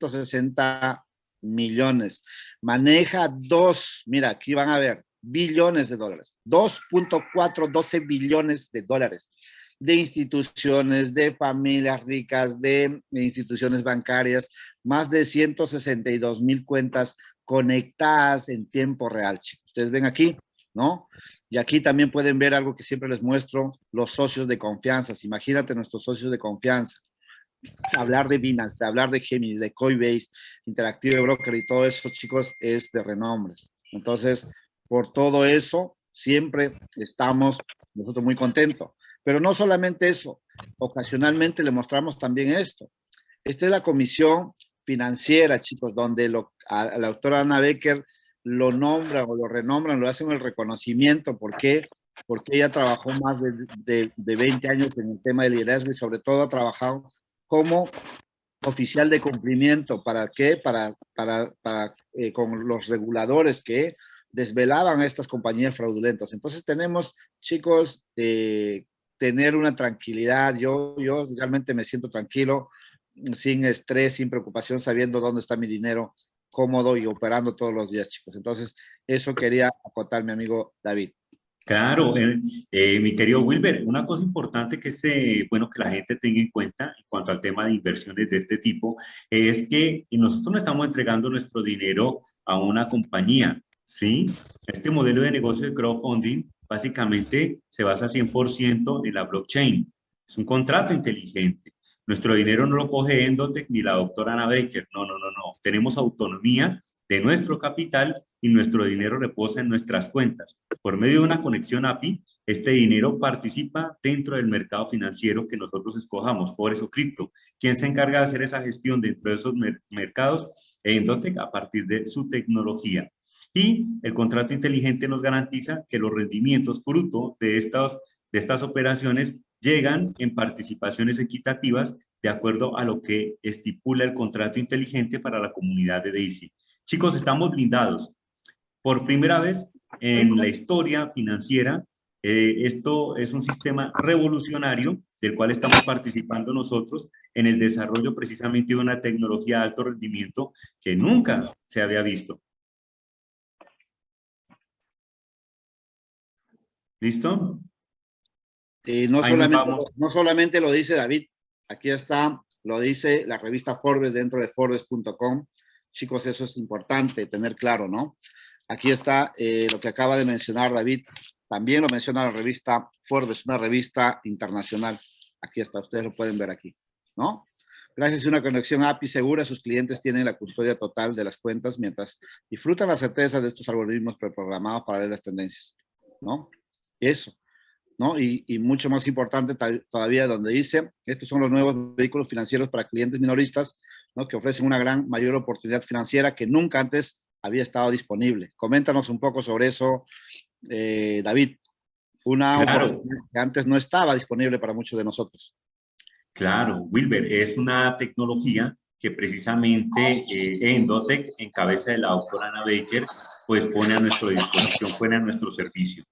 60 millones. Maneja dos, mira, aquí van a ver, billones de dólares. 2.4, 12 billones de dólares de instituciones, de familias ricas, de instituciones bancarias, más de 162 mil cuentas conectadas en tiempo real, chicos. Ustedes ven aquí, ¿no? Y aquí también pueden ver algo que siempre les muestro, los socios de confianza. Imagínate nuestros socios de confianza hablar de Binance, de hablar de Gemini, de Coinbase, Interactive Broker y todo eso, chicos, es de renombres. Entonces, por todo eso, siempre estamos nosotros muy contentos. Pero no solamente eso, ocasionalmente le mostramos también esto. Esta es la comisión financiera, chicos, donde lo, a, la doctora Ana Becker lo nombran o lo renombran, lo hacen el reconocimiento. ¿Por qué? Porque ella trabajó más de, de, de 20 años en el tema de liderazgo y sobre todo ha trabajado como oficial de cumplimiento. ¿Para qué? Para, para, para eh, con los reguladores que desvelaban estas compañías fraudulentas. Entonces tenemos, chicos, eh, tener una tranquilidad. Yo, yo realmente me siento tranquilo, sin estrés, sin preocupación, sabiendo dónde está mi dinero, cómodo y operando todos los días, chicos. Entonces, eso quería acotar mi amigo David. Claro, eh, eh, mi querido Wilber, una cosa importante que es eh, bueno que la gente tenga en cuenta en cuanto al tema de inversiones de este tipo es que nosotros no estamos entregando nuestro dinero a una compañía, ¿sí? Este modelo de negocio de crowdfunding básicamente se basa 100% en la blockchain. Es un contrato inteligente. Nuestro dinero no lo coge Endotech ni la doctora Ana Baker. No, no, no, no. Tenemos autonomía de nuestro capital y nuestro dinero reposa en nuestras cuentas. Por medio de una conexión API, este dinero participa dentro del mercado financiero que nosotros escojamos, Forex o cripto. ¿Quién se encarga de hacer esa gestión dentro de esos mercados? Endotech a partir de su tecnología. Y el contrato inteligente nos garantiza que los rendimientos fruto de estas, de estas operaciones llegan en participaciones equitativas de acuerdo a lo que estipula el contrato inteligente para la comunidad de Daisy. Chicos, estamos blindados. Por primera vez en la historia financiera, eh, esto es un sistema revolucionario del cual estamos participando nosotros en el desarrollo precisamente de una tecnología de alto rendimiento que nunca se había visto. ¿Listo? Y no, solamente, no solamente lo dice David, aquí está, lo dice la revista Forbes dentro de Forbes.com. Chicos, eso es importante tener claro, ¿no? Aquí está eh, lo que acaba de mencionar David. También lo menciona la revista Forbes, una revista internacional. Aquí está, ustedes lo pueden ver aquí, ¿no? Gracias a una conexión API segura, sus clientes tienen la custodia total de las cuentas mientras disfrutan la certeza de estos algoritmos preprogramados para ver las tendencias, ¿no? Eso, ¿no? Y, y, mucho más importante todavía donde dice, estos son los nuevos vehículos financieros para clientes minoristas, ¿no? Que ofrecen una gran mayor oportunidad financiera que nunca antes había estado disponible. Coméntanos un poco sobre eso, eh, David. Una oportunidad que antes no estaba disponible para muchos de nosotros. Claro, Wilber, es una tecnología que precisamente eh, Endotech, en cabeza de la doctora Ana Baker, pues pone a nuestra disposición, pone a nuestro servicio.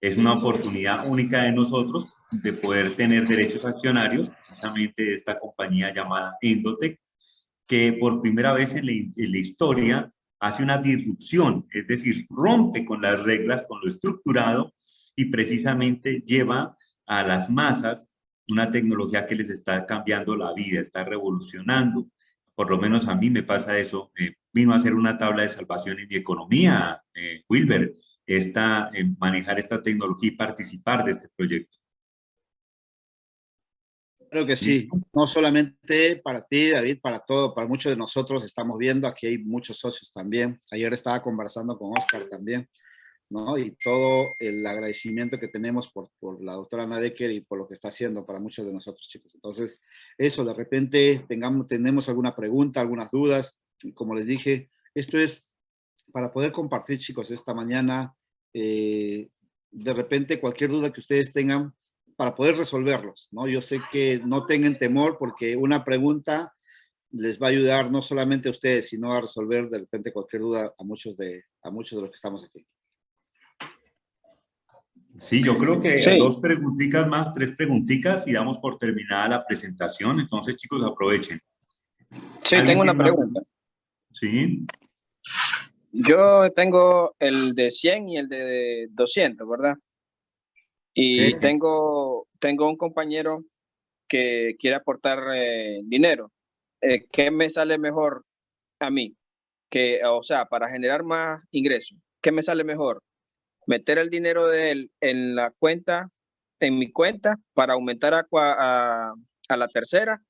Es una oportunidad única de nosotros de poder tener derechos accionarios, precisamente de esta compañía llamada Endotech, que por primera vez en la, historia hace una disrupción, es decir, rompe con las reglas, con lo estructurado y precisamente lleva a las masas una tecnología que les está cambiando la vida, está revolucionando. Por lo menos a mí me pasa eso. Eh, vino a ser una tabla de salvación en mi economía, eh, Wilber, esta, manejar esta tecnología y participar de este proyecto. Creo que sí, no solamente para ti, David, para todo, para muchos de nosotros estamos viendo, aquí hay muchos socios también. Ayer estaba conversando con Oscar también, ¿no? Y todo el agradecimiento que tenemos por, por la doctora Ana Becker y por lo que está haciendo para muchos de nosotros, chicos. Entonces, eso, de repente tengamos, tenemos alguna pregunta, algunas dudas, y como les dije, esto es para poder compartir, chicos, esta mañana, eh, de repente cualquier duda que ustedes tengan, para poder resolverlos, ¿no? Yo sé que no tengan temor porque una pregunta les va a ayudar no solamente a ustedes, sino a resolver de repente cualquier duda a muchos de, a muchos de los que estamos aquí. Sí, yo creo que dos preguntitas más, tres preguntitas y damos por terminada la presentación. Entonces, chicos, aprovechen. Sí, tengo una pregunta. Sí. Yo tengo el de 100 y el de 200, ¿verdad? Y tengo, tengo un compañero que quiere aportar eh, dinero. Eh, ¿Qué me sale mejor a mí? Que, o sea, para generar más ingresos, ¿qué me sale mejor? Meter el dinero de él en la cuenta, en mi cuenta, para aumentar a, a, a la tercera,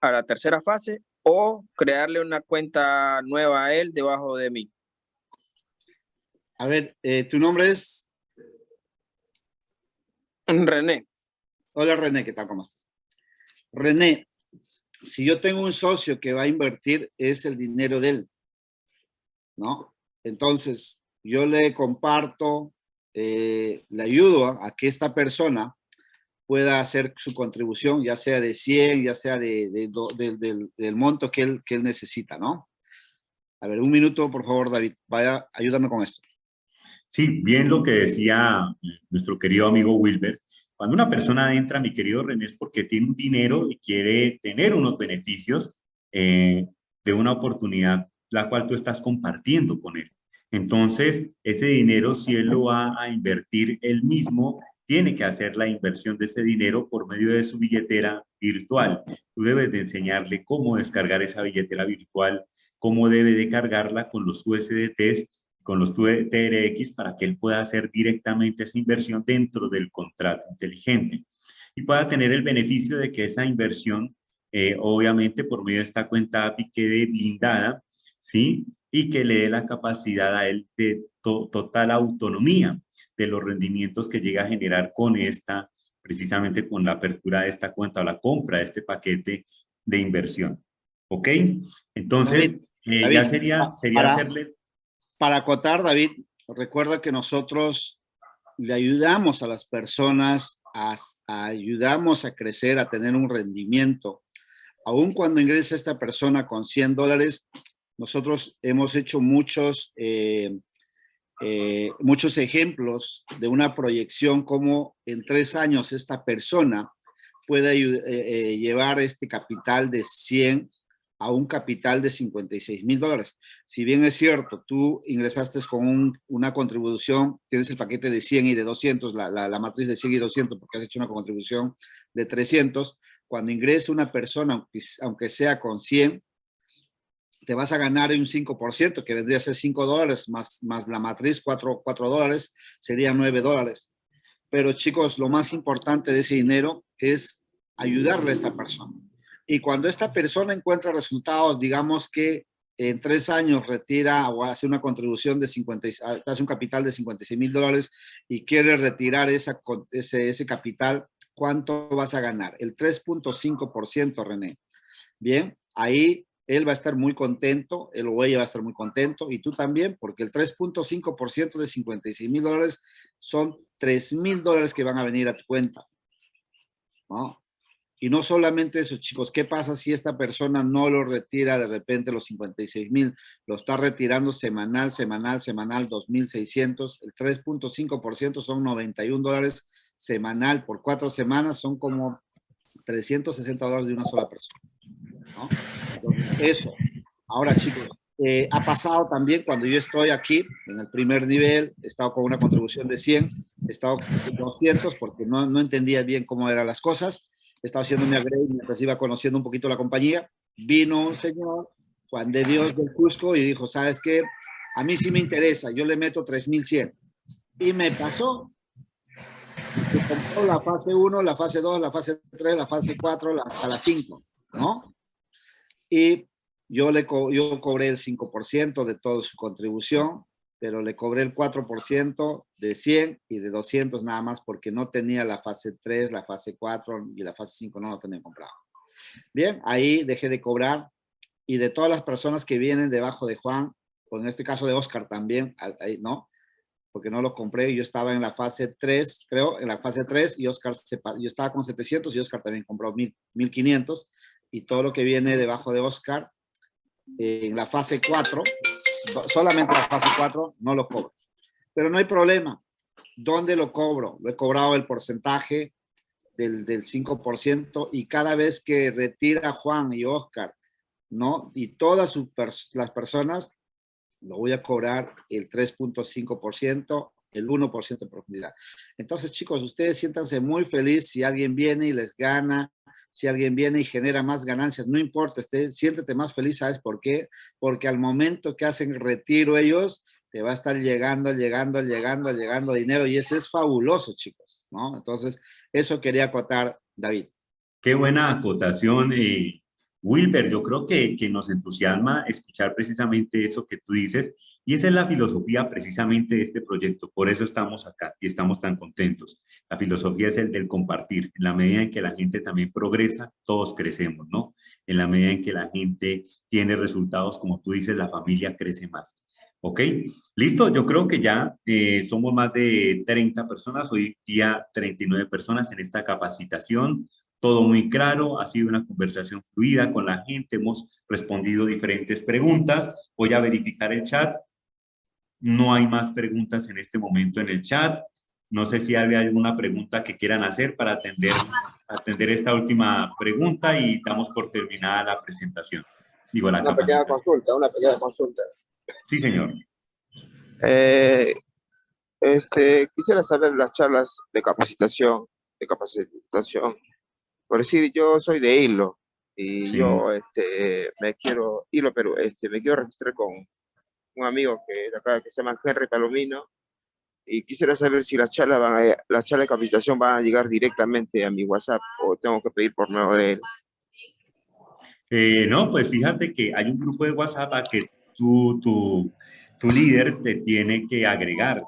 a la tercera fase, o crearle una cuenta nueva a él debajo de mí. A ver, eh, ¿tu nombre es? René. Hola René, ¿qué tal? ¿Cómo estás? René, si yo tengo un socio que va a invertir, es el dinero de él, ¿no? Entonces, yo le comparto, eh, le ayudo a, que esta persona pueda hacer su contribución, ya sea de 100, ya sea de, del, monto que él, que él necesita, ¿no? A ver, un minuto, por favor, David. Vaya, ayúdame con esto. Sí, bien lo que decía nuestro querido amigo Wilber. Cuando una persona entra, mi querido René, es porque tiene un dinero y quiere tener unos beneficios eh, de una oportunidad la cual tú estás compartiendo con él. Entonces, ese dinero, si él lo va a invertir él mismo, tiene que hacer la inversión de ese dinero por medio de su billetera virtual. Tú debes de enseñarle cómo descargar esa billetera virtual, cómo debe de cargarla con los USDTs con los TRX para que él pueda hacer directamente esa inversión dentro del contrato inteligente y pueda tener el beneficio de que esa inversión, eh, obviamente por medio de esta cuenta API quede blindada, ¿sí? Y que le dé la capacidad a él de total autonomía de los rendimientos que llega a generar con esta, precisamente con la apertura de esta cuenta o la compra de este paquete de inversión. ¿Ok? Entonces, eh, ya sería, sería hacerle para acotar, David, recuerda que nosotros le ayudamos a las personas, a, ayudamos a crecer, a tener un rendimiento. Aún cuando ingresa esta persona con 100 dólares, nosotros hemos hecho muchos, eh, eh, muchos ejemplos de una proyección como en tres años esta persona puede eh, llevar este capital de 100 a un capital de 56 mil dólares. Si bien es cierto, tú ingresaste con una contribución, tienes el paquete de 100 y de 200, la, matriz de 100 y 200, porque has hecho una contribución de 300, cuando ingrese una persona, aunque sea con 100, te vas a ganar un 5%, que vendría a ser 5 dólares, más, más la matriz 4, 4 dólares, serían 9 dólares. Pero chicos, lo más importante de ese dinero es ayudarle a esta persona. Y cuando esta persona encuentra resultados, digamos que en tres años retira o hace una contribución de 50, hace un capital de 56 mil dólares y quiere retirar esa, ese, ese capital, ¿cuánto vas a ganar? El 3.5%, René. Bien, ahí él va a estar muy contento, el o ella va a estar muy contento y tú también, porque el 3.5% de 56 mil dólares son 3 mil dólares que van a venir a tu cuenta. ¿no? Y no solamente eso, chicos, ¿qué pasa si esta persona no lo retira de repente los 56 mil? Lo está retirando semanal, semanal, semanal, 2.600. El 3.5% son 91 dólares semanal. Por cuatro semanas son como 360 dólares de una sola persona. ¿no? eso. Ahora, chicos, eh, ha pasado también cuando yo estoy aquí en el primer nivel, he estado con una contribución de 100, he estado con 200 porque no, no entendía bien cómo eran las cosas estaba haciendo mi upgrade mientras iba conociendo un poquito la compañía. Vino un señor, Juan de Dios del Cusco, y dijo, ¿sabes qué? A mí sí me interesa, yo le meto 3100. Y me pasó. Se compró la fase 1, la fase 2, la fase 3, la fase 4, la, hasta la 5, ¿no? Y yo, le yo cobré el 5% de toda su contribución pero le cobré el 4% de 100 y de 200 nada más porque no tenía la fase 3, la fase 4 y la fase 5 no lo tenía comprado. Bien, ahí dejé de cobrar y de todas las personas que vienen debajo de Juan, o en este caso de Oscar también, ¿no? Porque no lo compré, yo estaba en la fase 3, creo, en la fase 3 y Oscar, se, yo estaba con 700 y Oscar también compró 1500 y todo lo que viene debajo de Oscar en la fase 4 solamente la fase 4 no lo cobro. Pero no hay problema. ¿Dónde lo cobro? Lo he cobrado el porcentaje del, del 5% y cada vez que retira Juan y Oscar, ¿no? Y todas las personas, lo voy a cobrar el 3.5%, el 1% de profundidad. Entonces, chicos, ustedes siéntanse muy felices si alguien viene y les gana si alguien viene y genera más ganancias, no importa, esté, siéntete más feliz, ¿sabes por qué? Porque al momento que hacen retiro ellos, te va a estar llegando, llegando, llegando, llegando dinero y ese es fabuloso, chicos, ¿no? Entonces, eso quería acotar, David. Qué buena acotación, eh, Wilber. Yo creo que, que nos entusiasma escuchar precisamente eso que tú dices y esa es la filosofía precisamente de este proyecto, por eso estamos acá y estamos tan contentos. La filosofía es el del compartir. En la medida en que la gente también progresa, todos crecemos, ¿no? En la medida en que la gente tiene resultados, como tú dices, la familia crece más. ¿Ok? Listo, yo creo que ya eh, somos más de 30 personas, hoy día 39 personas en esta capacitación todo muy claro, ha sido una conversación fluida con la gente, hemos respondido diferentes preguntas. Voy a verificar el chat. No hay más preguntas en este momento en el chat. No sé si hay alguna pregunta que quieran hacer para atender, atender esta última pregunta y damos por terminada la presentación. Digo, la una pequeña consulta, una pequeña consulta. Sí, señor. Eh, este, quisiera saber las charlas de capacitación, de capacitación. Por decir, yo soy de Hilo y yo este, me quiero, Hilo, pero este, me quiero registrar con un amigo que acá que se llama Henry Palomino y quisiera saber si las charlas van a, las charlas de capacitación van a llegar directamente a mi WhatsApp o tengo que pedir por nuevo de él. Eh, no, pues fíjate que hay un grupo de WhatsApp a que tu, tu, tu líder te tiene que agregar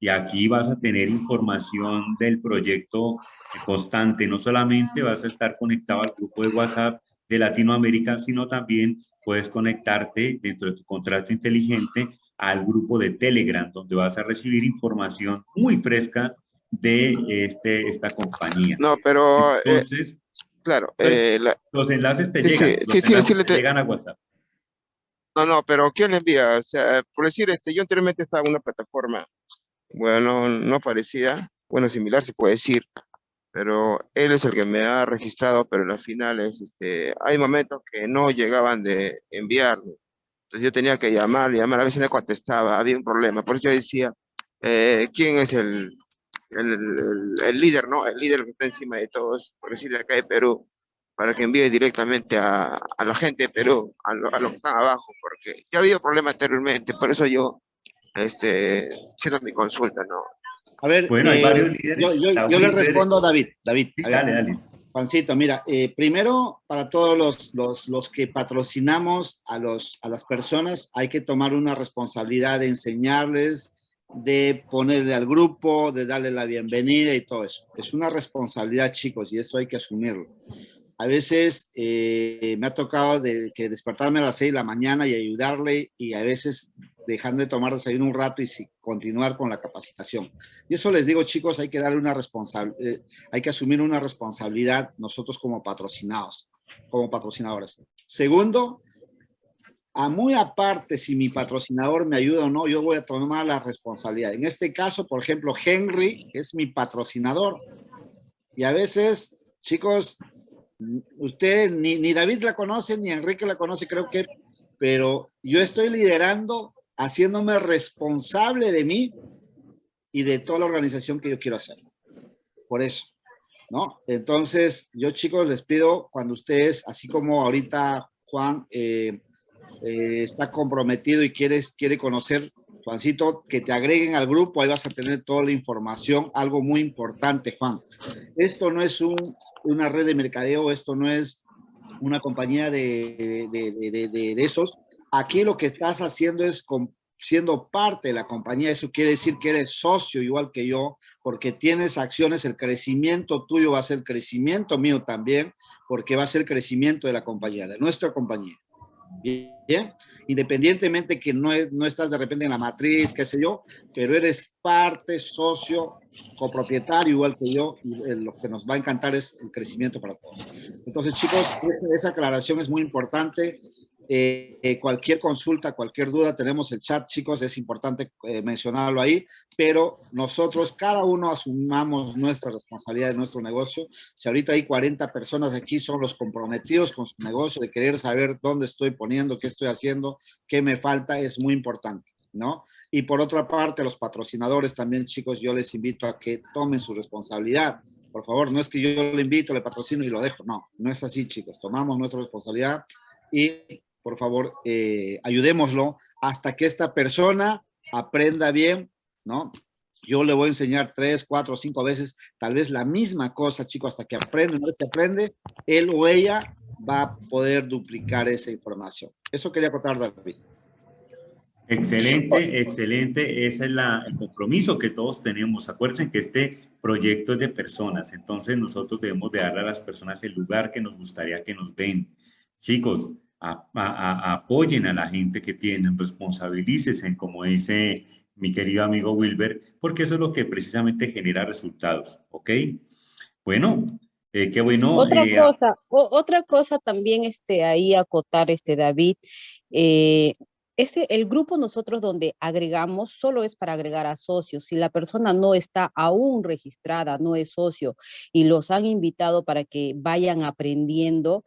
y aquí vas a tener información del proyecto constante. No solamente vas a estar conectado al grupo de WhatsApp de Latinoamérica, sino también puedes conectarte dentro de tu contrato inteligente al grupo de Telegram, donde vas a recibir información muy fresca de este, esta compañía. No, pero... Eh, Entonces, claro. Eh, los enlaces te llegan, sí, sí, sí, te llegan a WhatsApp. No, no, pero ¿quién le envía? O sea, por decir, este, yo anteriormente estaba en una plataforma, bueno, no parecida, bueno, similar se puede decir, pero él es el que me ha registrado, pero al final es, este, hay momentos que no llegaban de enviarme. Entonces yo tenía que llamar, llamar, a veces no contestaba, había un problema. Por eso yo decía, eh, ¿quién es el, el, el, líder, no? El líder que está encima de todos, por decir de acá de Perú, para que envíe directamente a, a la gente de Perú, a, lo, a los que están abajo, porque ya había problemas anteriormente, por eso yo, este, siendo mi consulta, ¿no? A ver, bueno, hay eh, varios líderes. Yo, yo, le respondo a David. David, dale, dale. Juancito, mira, eh, primero, para todos los, los, los, que patrocinamos a, los, a las personas, hay que tomar una responsabilidad de enseñarles, de ponerle al grupo, de darle la bienvenida y todo eso. Es una responsabilidad, chicos, y eso hay que asumirlo. A veces eh, me ha tocado de, que despertarme a las 6 de la mañana y ayudarle y a veces dejando de tomar desayuno un rato y continuar con la capacitación. Y eso les digo, chicos, hay que darle una responsabilidad, eh, hay que asumir una responsabilidad nosotros como patrocinados, como patrocinadores. Segundo, a muy aparte si mi patrocinador me ayuda o no, yo voy a tomar la responsabilidad. En este caso, por ejemplo, Henry es mi patrocinador. Y a veces, chicos, usted ni, ni David la conoce, ni Enrique la conoce, creo que, pero yo estoy liderando haciéndome responsable de mí y de toda la organización que yo quiero hacer. Por eso, ¿no? Entonces, yo chicos les pido, cuando ustedes, así como ahorita Juan eh, eh, está comprometido y quiere conocer, Juancito, que te agreguen al grupo, ahí vas a tener toda la información, algo muy importante, Juan. Esto no es un, una red de mercadeo, esto no es una compañía de, de, de esos, Aquí lo que estás haciendo es siendo parte de la compañía, eso quiere decir que eres socio igual que yo, porque tienes acciones, el crecimiento tuyo va a ser crecimiento mío también, porque va a ser crecimiento de la compañía, de nuestra compañía. Bien, independientemente que no, no estás de repente en la matriz, qué sé yo, pero eres parte, socio, copropietario igual que yo, eh, lo que nos va a encantar es el crecimiento para todos. Entonces, chicos, esa aclaración es muy importante. Eh, eh, cualquier consulta, cualquier duda, tenemos el chat, chicos, es importante eh, mencionarlo ahí, pero nosotros, cada uno asumamos nuestra responsabilidad de nuestro negocio. Si ahorita hay 40 personas aquí, son los comprometidos con su negocio, de querer saber dónde estoy poniendo, qué estoy haciendo, qué me falta, es muy importante, ¿no? Y por otra parte, los patrocinadores también, chicos, yo les invito a que tomen su responsabilidad. Por favor, no es que yo le invito, le patrocino y lo dejo, no, no es así, chicos. Tomamos nuestra responsabilidad y por favor, eh, ayudémoslo hasta que esta persona aprenda bien, ¿no? Yo le voy a enseñar tres, cuatro, cinco veces, tal vez la misma cosa, chico, hasta que aprende, no que aprende, él o ella va a poder duplicar esa información. Eso quería contar, David. Excelente, excelente. Ese es el compromiso que todos tenemos. Acuérdense que este proyecto es de personas, entonces nosotros debemos de darle a las personas el lugar que nos gustaría que nos den. Chicos, apoyen a la gente que tienen, responsabilícese, como dice mi querido amigo Wilber, porque eso es lo que precisamente genera resultados, ¿ok? Bueno, eh, qué bueno. Otra eh, cosa, otra cosa también este, ahí acotar, este David, eh, este, el grupo nosotros donde agregamos solo es para agregar a socios. Si la persona no está aún registrada, no es socio y los han invitado para que vayan aprendiendo,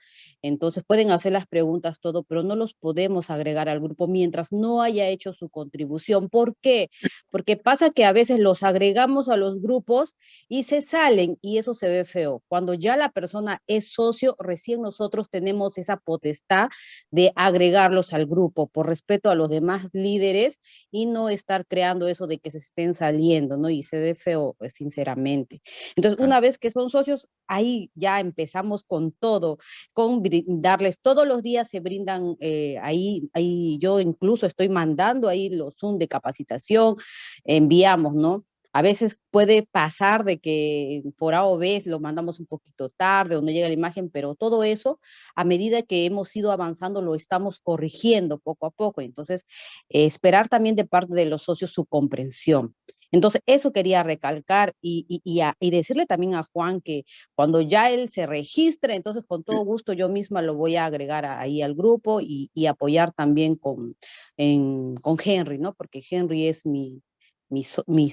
entonces pueden hacer las preguntas, todo, pero no los podemos agregar al grupo mientras no haya hecho su contribución. ¿Por qué? Porque pasa que a veces los agregamos a los grupos y se salen y eso se ve feo. Cuando ya la persona es socio, recién nosotros tenemos esa potestad de agregarlos al grupo por respeto a los demás líderes y no estar creando eso de que se estén saliendo, ¿no? Y se ve feo, pues, sinceramente. Entonces, una vez que son socios, ahí ya empezamos con todo, con darles, todos los días se brindan, eh, ahí, ahí yo incluso estoy mandando ahí los Zoom de capacitación, enviamos, ¿no? A veces puede pasar de que por A o B lo mandamos un poquito tarde no llega la imagen, pero todo eso, a medida que hemos ido avanzando, lo estamos corrigiendo poco a poco. Entonces, esperar también de parte de los socios su comprensión. Entonces, eso quería recalcar y, y, decirle también a Juan que cuando ya él se registre, entonces con todo gusto yo misma lo voy a agregar ahí al grupo y, apoyar también con, con Henry, ¿no? Porque Henry es mi, mi, mi,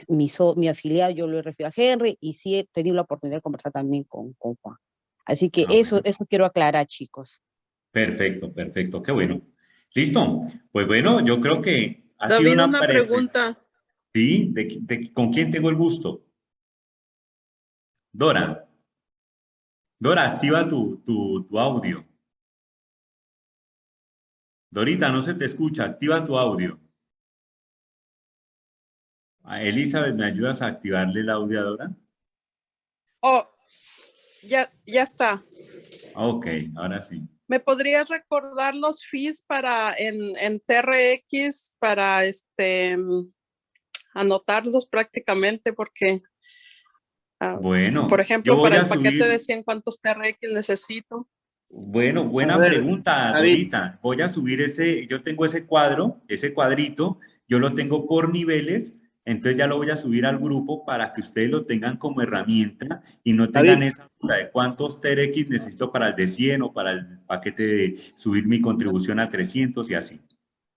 mi, afiliado, yo lo he referido a Henry y sí he tenido la oportunidad de conversar también con, con Juan. Así que ah, eso, eso quiero aclarar, chicos. Perfecto, perfecto, qué bueno. Listo, pues bueno, yo creo que ha sido una, una pregunta. ¿Sí? ¿De, con quién tengo el gusto? Dora. Dora, activa tu, tu, tu audio. Dorita, no se te escucha, activa tu audio. Elizabeth, ¿me ayudas a activarle el audio a Dora? Oh, ya, ya está. Ok, ahora sí. ¿Me podrías recordar los fees para en, en TRX para este anotarlos prácticamente porque ah, bueno, por ejemplo, para el paquete de 100 cuántos TRX necesito? Bueno, buena pregunta, Dorita. Voy a subir ese, yo tengo ese cuadro, ese cuadrito, yo lo tengo por niveles entonces ya lo voy a subir al grupo para que ustedes lo tengan como herramienta y no tengan esa duda de cuántos TRX necesito para el de 100 o para el paquete de subir mi contribución a 300 y así.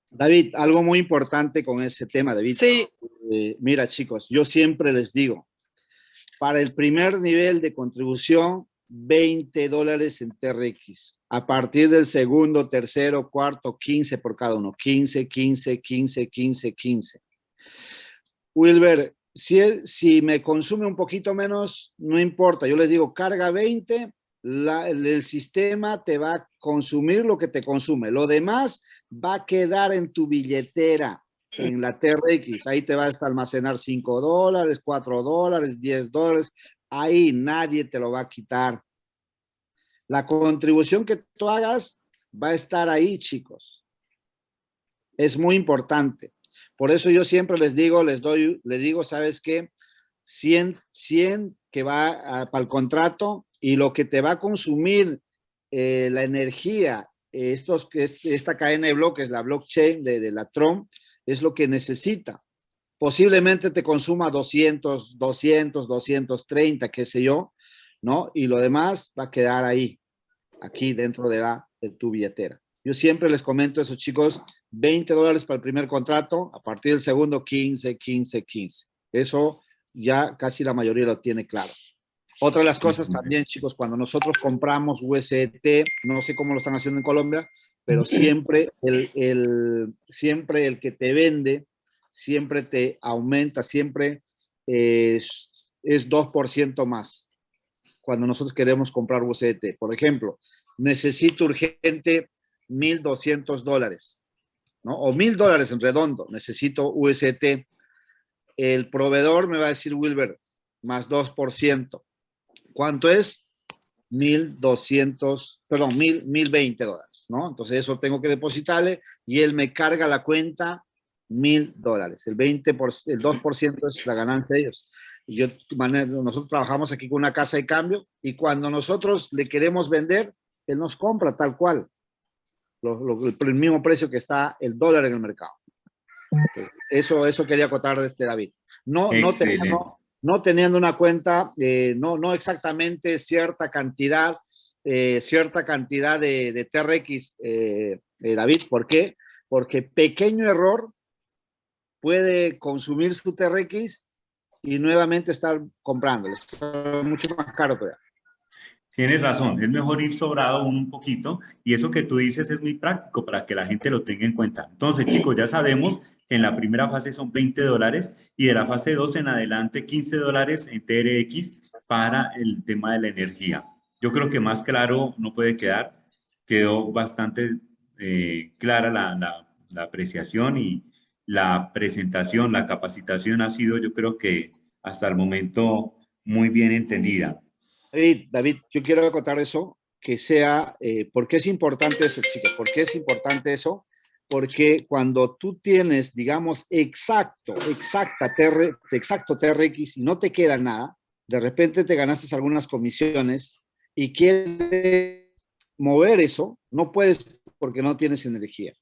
David, algo muy importante con ese tema, David. Sí. Eh, mira, chicos, yo siempre les digo, para el primer nivel de contribución, 20 dólares en TRX. A partir del segundo, tercero, cuarto, 15 por cada uno. 15, 15, 15, 15, 15. Wilber, si, si me consume un poquito menos, no importa. Yo les digo, carga 20, el, sistema te va a consumir lo que te consume. Lo demás va a quedar en tu billetera, en la TRX. Ahí te va a almacenar 5 dólares, 4 dólares, 10 dólares. Ahí nadie te lo va a quitar. La contribución que tú hagas va a estar ahí, chicos. Es muy importante. Por eso yo siempre les digo, les doy, les digo, ¿sabes qué? 100, 100 que va para el contrato y lo que te va a consumir eh, la energía, estos, esta cadena de bloques, la blockchain de, de la Tron, es lo que necesita. Posiblemente te consuma 200, 200, 230, qué sé yo, ¿no? Y lo demás va a quedar ahí, aquí dentro de, la, de tu billetera. Yo siempre les comento eso, chicos, 20 dólares para el primer contrato, a partir del segundo 15, 15, 15. Eso ya casi la mayoría lo tiene claro. Otra de las cosas también, chicos, cuando nosotros compramos UST, no sé cómo lo están haciendo en Colombia, pero siempre el, el siempre el que te vende, siempre te aumenta, siempre es, es 2% más cuando nosotros queremos comprar UST. Por ejemplo, necesito urgente 1.200 dólares, ¿no? O 1.000 dólares en redondo, necesito UST. El proveedor me va a decir, Wilber, más 2%. ¿Cuánto es? 1.200, perdón, 1.020 dólares, ¿no? Entonces eso tengo que depositarle y él me carga la cuenta 1.000 dólares. El 20%, el 2% es la ganancia de ellos. Yo, nosotros trabajamos aquí con una casa de cambio y cuando nosotros le queremos vender, él nos compra tal cual el mismo precio que está el dólar en el mercado. eso, eso quería acotar de este David. No, no, teniendo, no teniendo una cuenta, eh, no, no exactamente cierta cantidad, eh, cierta cantidad de, de TRX, eh, David. ¿Por qué? Porque pequeño error puede consumir su TRX y nuevamente estar comprando. Es mucho más caro todavía. Tienes razón, es mejor ir sobrado un poquito y eso que tú dices es muy práctico para que la gente lo tenga en cuenta. Entonces, chicos, ya sabemos que en la primera fase son 20 dólares y de la fase 2 en adelante 15 dólares en TRX para el tema de la energía. Yo creo que más claro no puede quedar. Quedó bastante eh, clara la, la, la apreciación y la presentación, la capacitación ha sido, yo creo que hasta el momento muy bien entendida. David, David, yo quiero acotar eso, que sea, eh, ¿por qué es importante eso, chicos? ¿Por qué es importante eso? porque cuando tú tienes, digamos, exacto, exacta exacto TRX y no te queda nada, de repente te ganaste algunas comisiones y quieres mover eso, no puedes porque no tienes energía.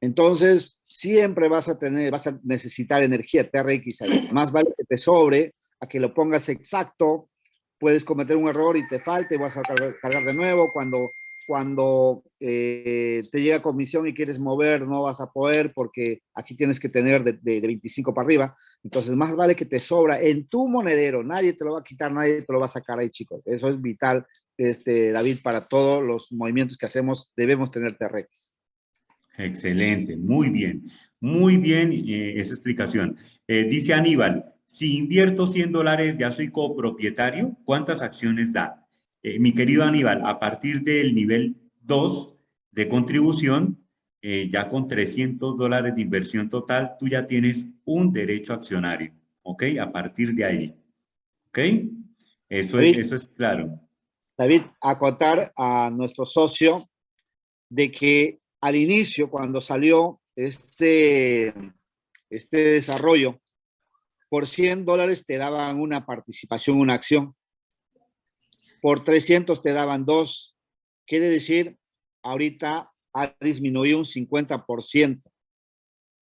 Entonces, siempre vas a tener, vas a necesitar energía TRX. Más vale que te sobre a que lo pongas exacto, puedes cometer un error y te falte, vas a cargar, de nuevo. Cuando, cuando eh, te llega comisión y quieres mover, no vas a poder porque aquí tienes que tener de, de, 25 para arriba. Entonces, más vale que te sobra en tu monedero. Nadie te lo va a quitar, nadie te lo va a sacar ahí, chicos. Eso es vital, este, David, para todos los movimientos que hacemos, debemos tener TRX. Excelente, muy bien, muy bien eh, esa explicación. Eh, dice Aníbal, si invierto 100 dólares ya soy copropietario, ¿cuántas acciones da? Eh, mi querido Aníbal, a partir del nivel 2 de contribución, ya con 300 dólares de inversión total, tú ya tienes un derecho accionario, ¿ok? A partir de ahí, ¿ok? Eso, es, eso es claro. David, acotar a nuestro socio de que al inicio, cuando salió este, este desarrollo, por 100 dólares te daban una participación, una acción. Por 300 te daban dos. Quiere decir, ahorita ha disminuido un 50%,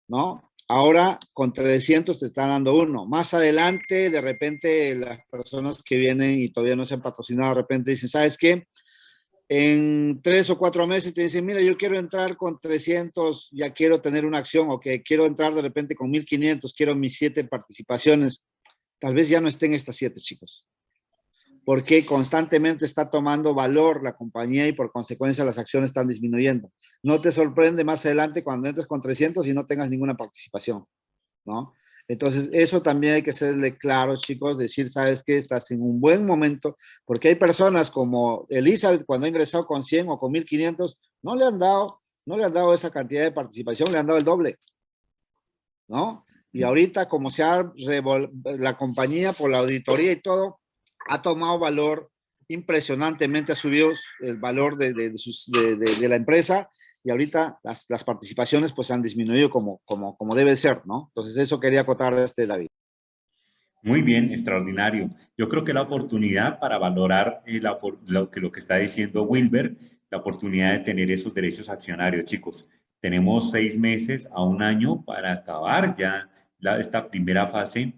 ¿no? Ahora con 300 te está dando uno. Más adelante, de repente, las personas que vienen y todavía no se han patrocinado, de repente dicen, ¿sabes qué? En tres o cuatro meses te dicen, mira, yo quiero entrar con 300, ya quiero tener una acción, o que quiero entrar de repente con 1500, quiero mis siete participaciones. Tal vez ya no estén estas siete, chicos. Porque constantemente está tomando valor la compañía y por consecuencia las acciones están disminuyendo. No te sorprende más adelante cuando entres con 300 y no tengas ninguna participación, ¿no? Entonces, eso también hay que serle claro, chicos, decir, sabes que estás en un buen momento, porque hay personas como Elizabeth, cuando ha ingresado con 100 o con 1500, no le han dado, no le han dado esa cantidad de participación, le han dado el doble, ¿no? Y ahorita, como se ha la compañía por la auditoría y todo, ha tomado valor impresionantemente, ha subido el valor de, de la empresa y ahorita las, las, participaciones pues han disminuido como, como, como debe ser, ¿no? Entonces eso quería acotar este David. Muy bien, extraordinario. Yo creo que la oportunidad para valorar eh, lo, que, lo que está diciendo Wilber, la oportunidad de tener esos derechos accionarios, chicos. Tenemos seis meses a un año para acabar ya la, esta primera fase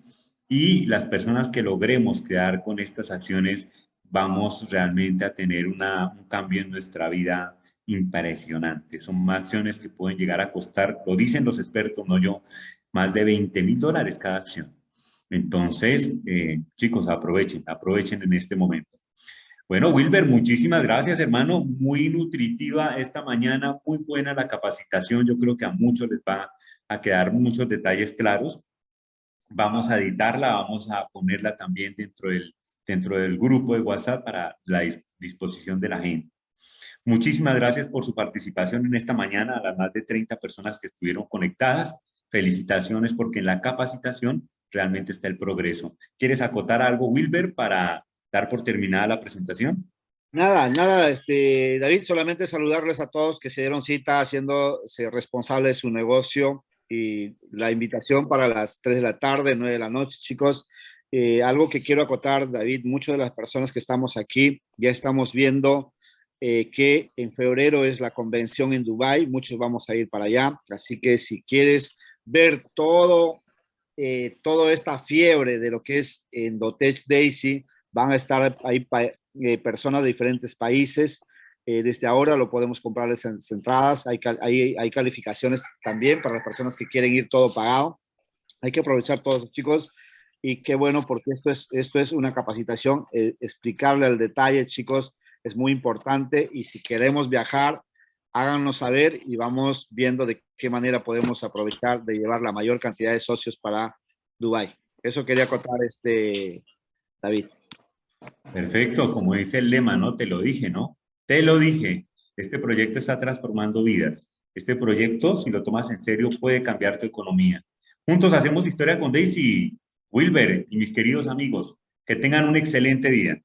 y las personas que logremos quedar con estas acciones vamos realmente a tener una, un cambio en nuestra vida impresionante. Son acciones que pueden llegar a costar, lo dicen los expertos, no yo, más de 20 mil dólares cada acción. Entonces, eh, chicos, aprovechen, aprovechen en este momento. Bueno, Wilber, muchísimas gracias, hermano. Muy nutritiva esta mañana, muy buena la capacitación. Yo creo que a muchos les va a quedar muchos detalles claros. Vamos a editarla, vamos a ponerla también dentro del, dentro del grupo de WhatsApp para la disposición de la gente. Muchísimas gracias por su participación en esta mañana, a las más de 30 personas que estuvieron conectadas. Felicitaciones porque en la capacitación realmente está el progreso. ¿Quieres acotar algo, Wilber, para dar por terminada la presentación? Nada, nada, este, David, solamente saludarles a todos que se dieron cita haciéndose responsables de su negocio y la invitación para las 3 de la tarde, 9 de la noche, chicos. Eh, algo que quiero acotar, David, muchas de las personas que estamos aquí ya estamos viendo eh, que en febrero es la convención en Dubai, muchos vamos a ir para allá, así que si quieres ver todo, eh, toda esta fiebre de lo que es Endotech Daisy, van a estar ahí eh, personas de diferentes países, desde ahora lo podemos comprar en entradas, hay, hay, calificaciones también para las personas que quieren ir todo pagado, hay que aprovechar todos chicos, y qué bueno porque esto es, esto es una capacitación, explicarle al detalle chicos, es muy importante y si queremos viajar, háganos saber y vamos viendo de qué manera podemos aprovechar de llevar la mayor cantidad de socios para Dubai. Eso quería contar, este, David. Perfecto, como dice el lema, ¿no? Te lo dije, ¿no? Te lo dije. Este proyecto está transformando vidas. Este proyecto, si lo tomas en serio, puede cambiar tu economía. Juntos hacemos historia con Daisy, Wilber y mis queridos amigos. Que tengan un excelente día.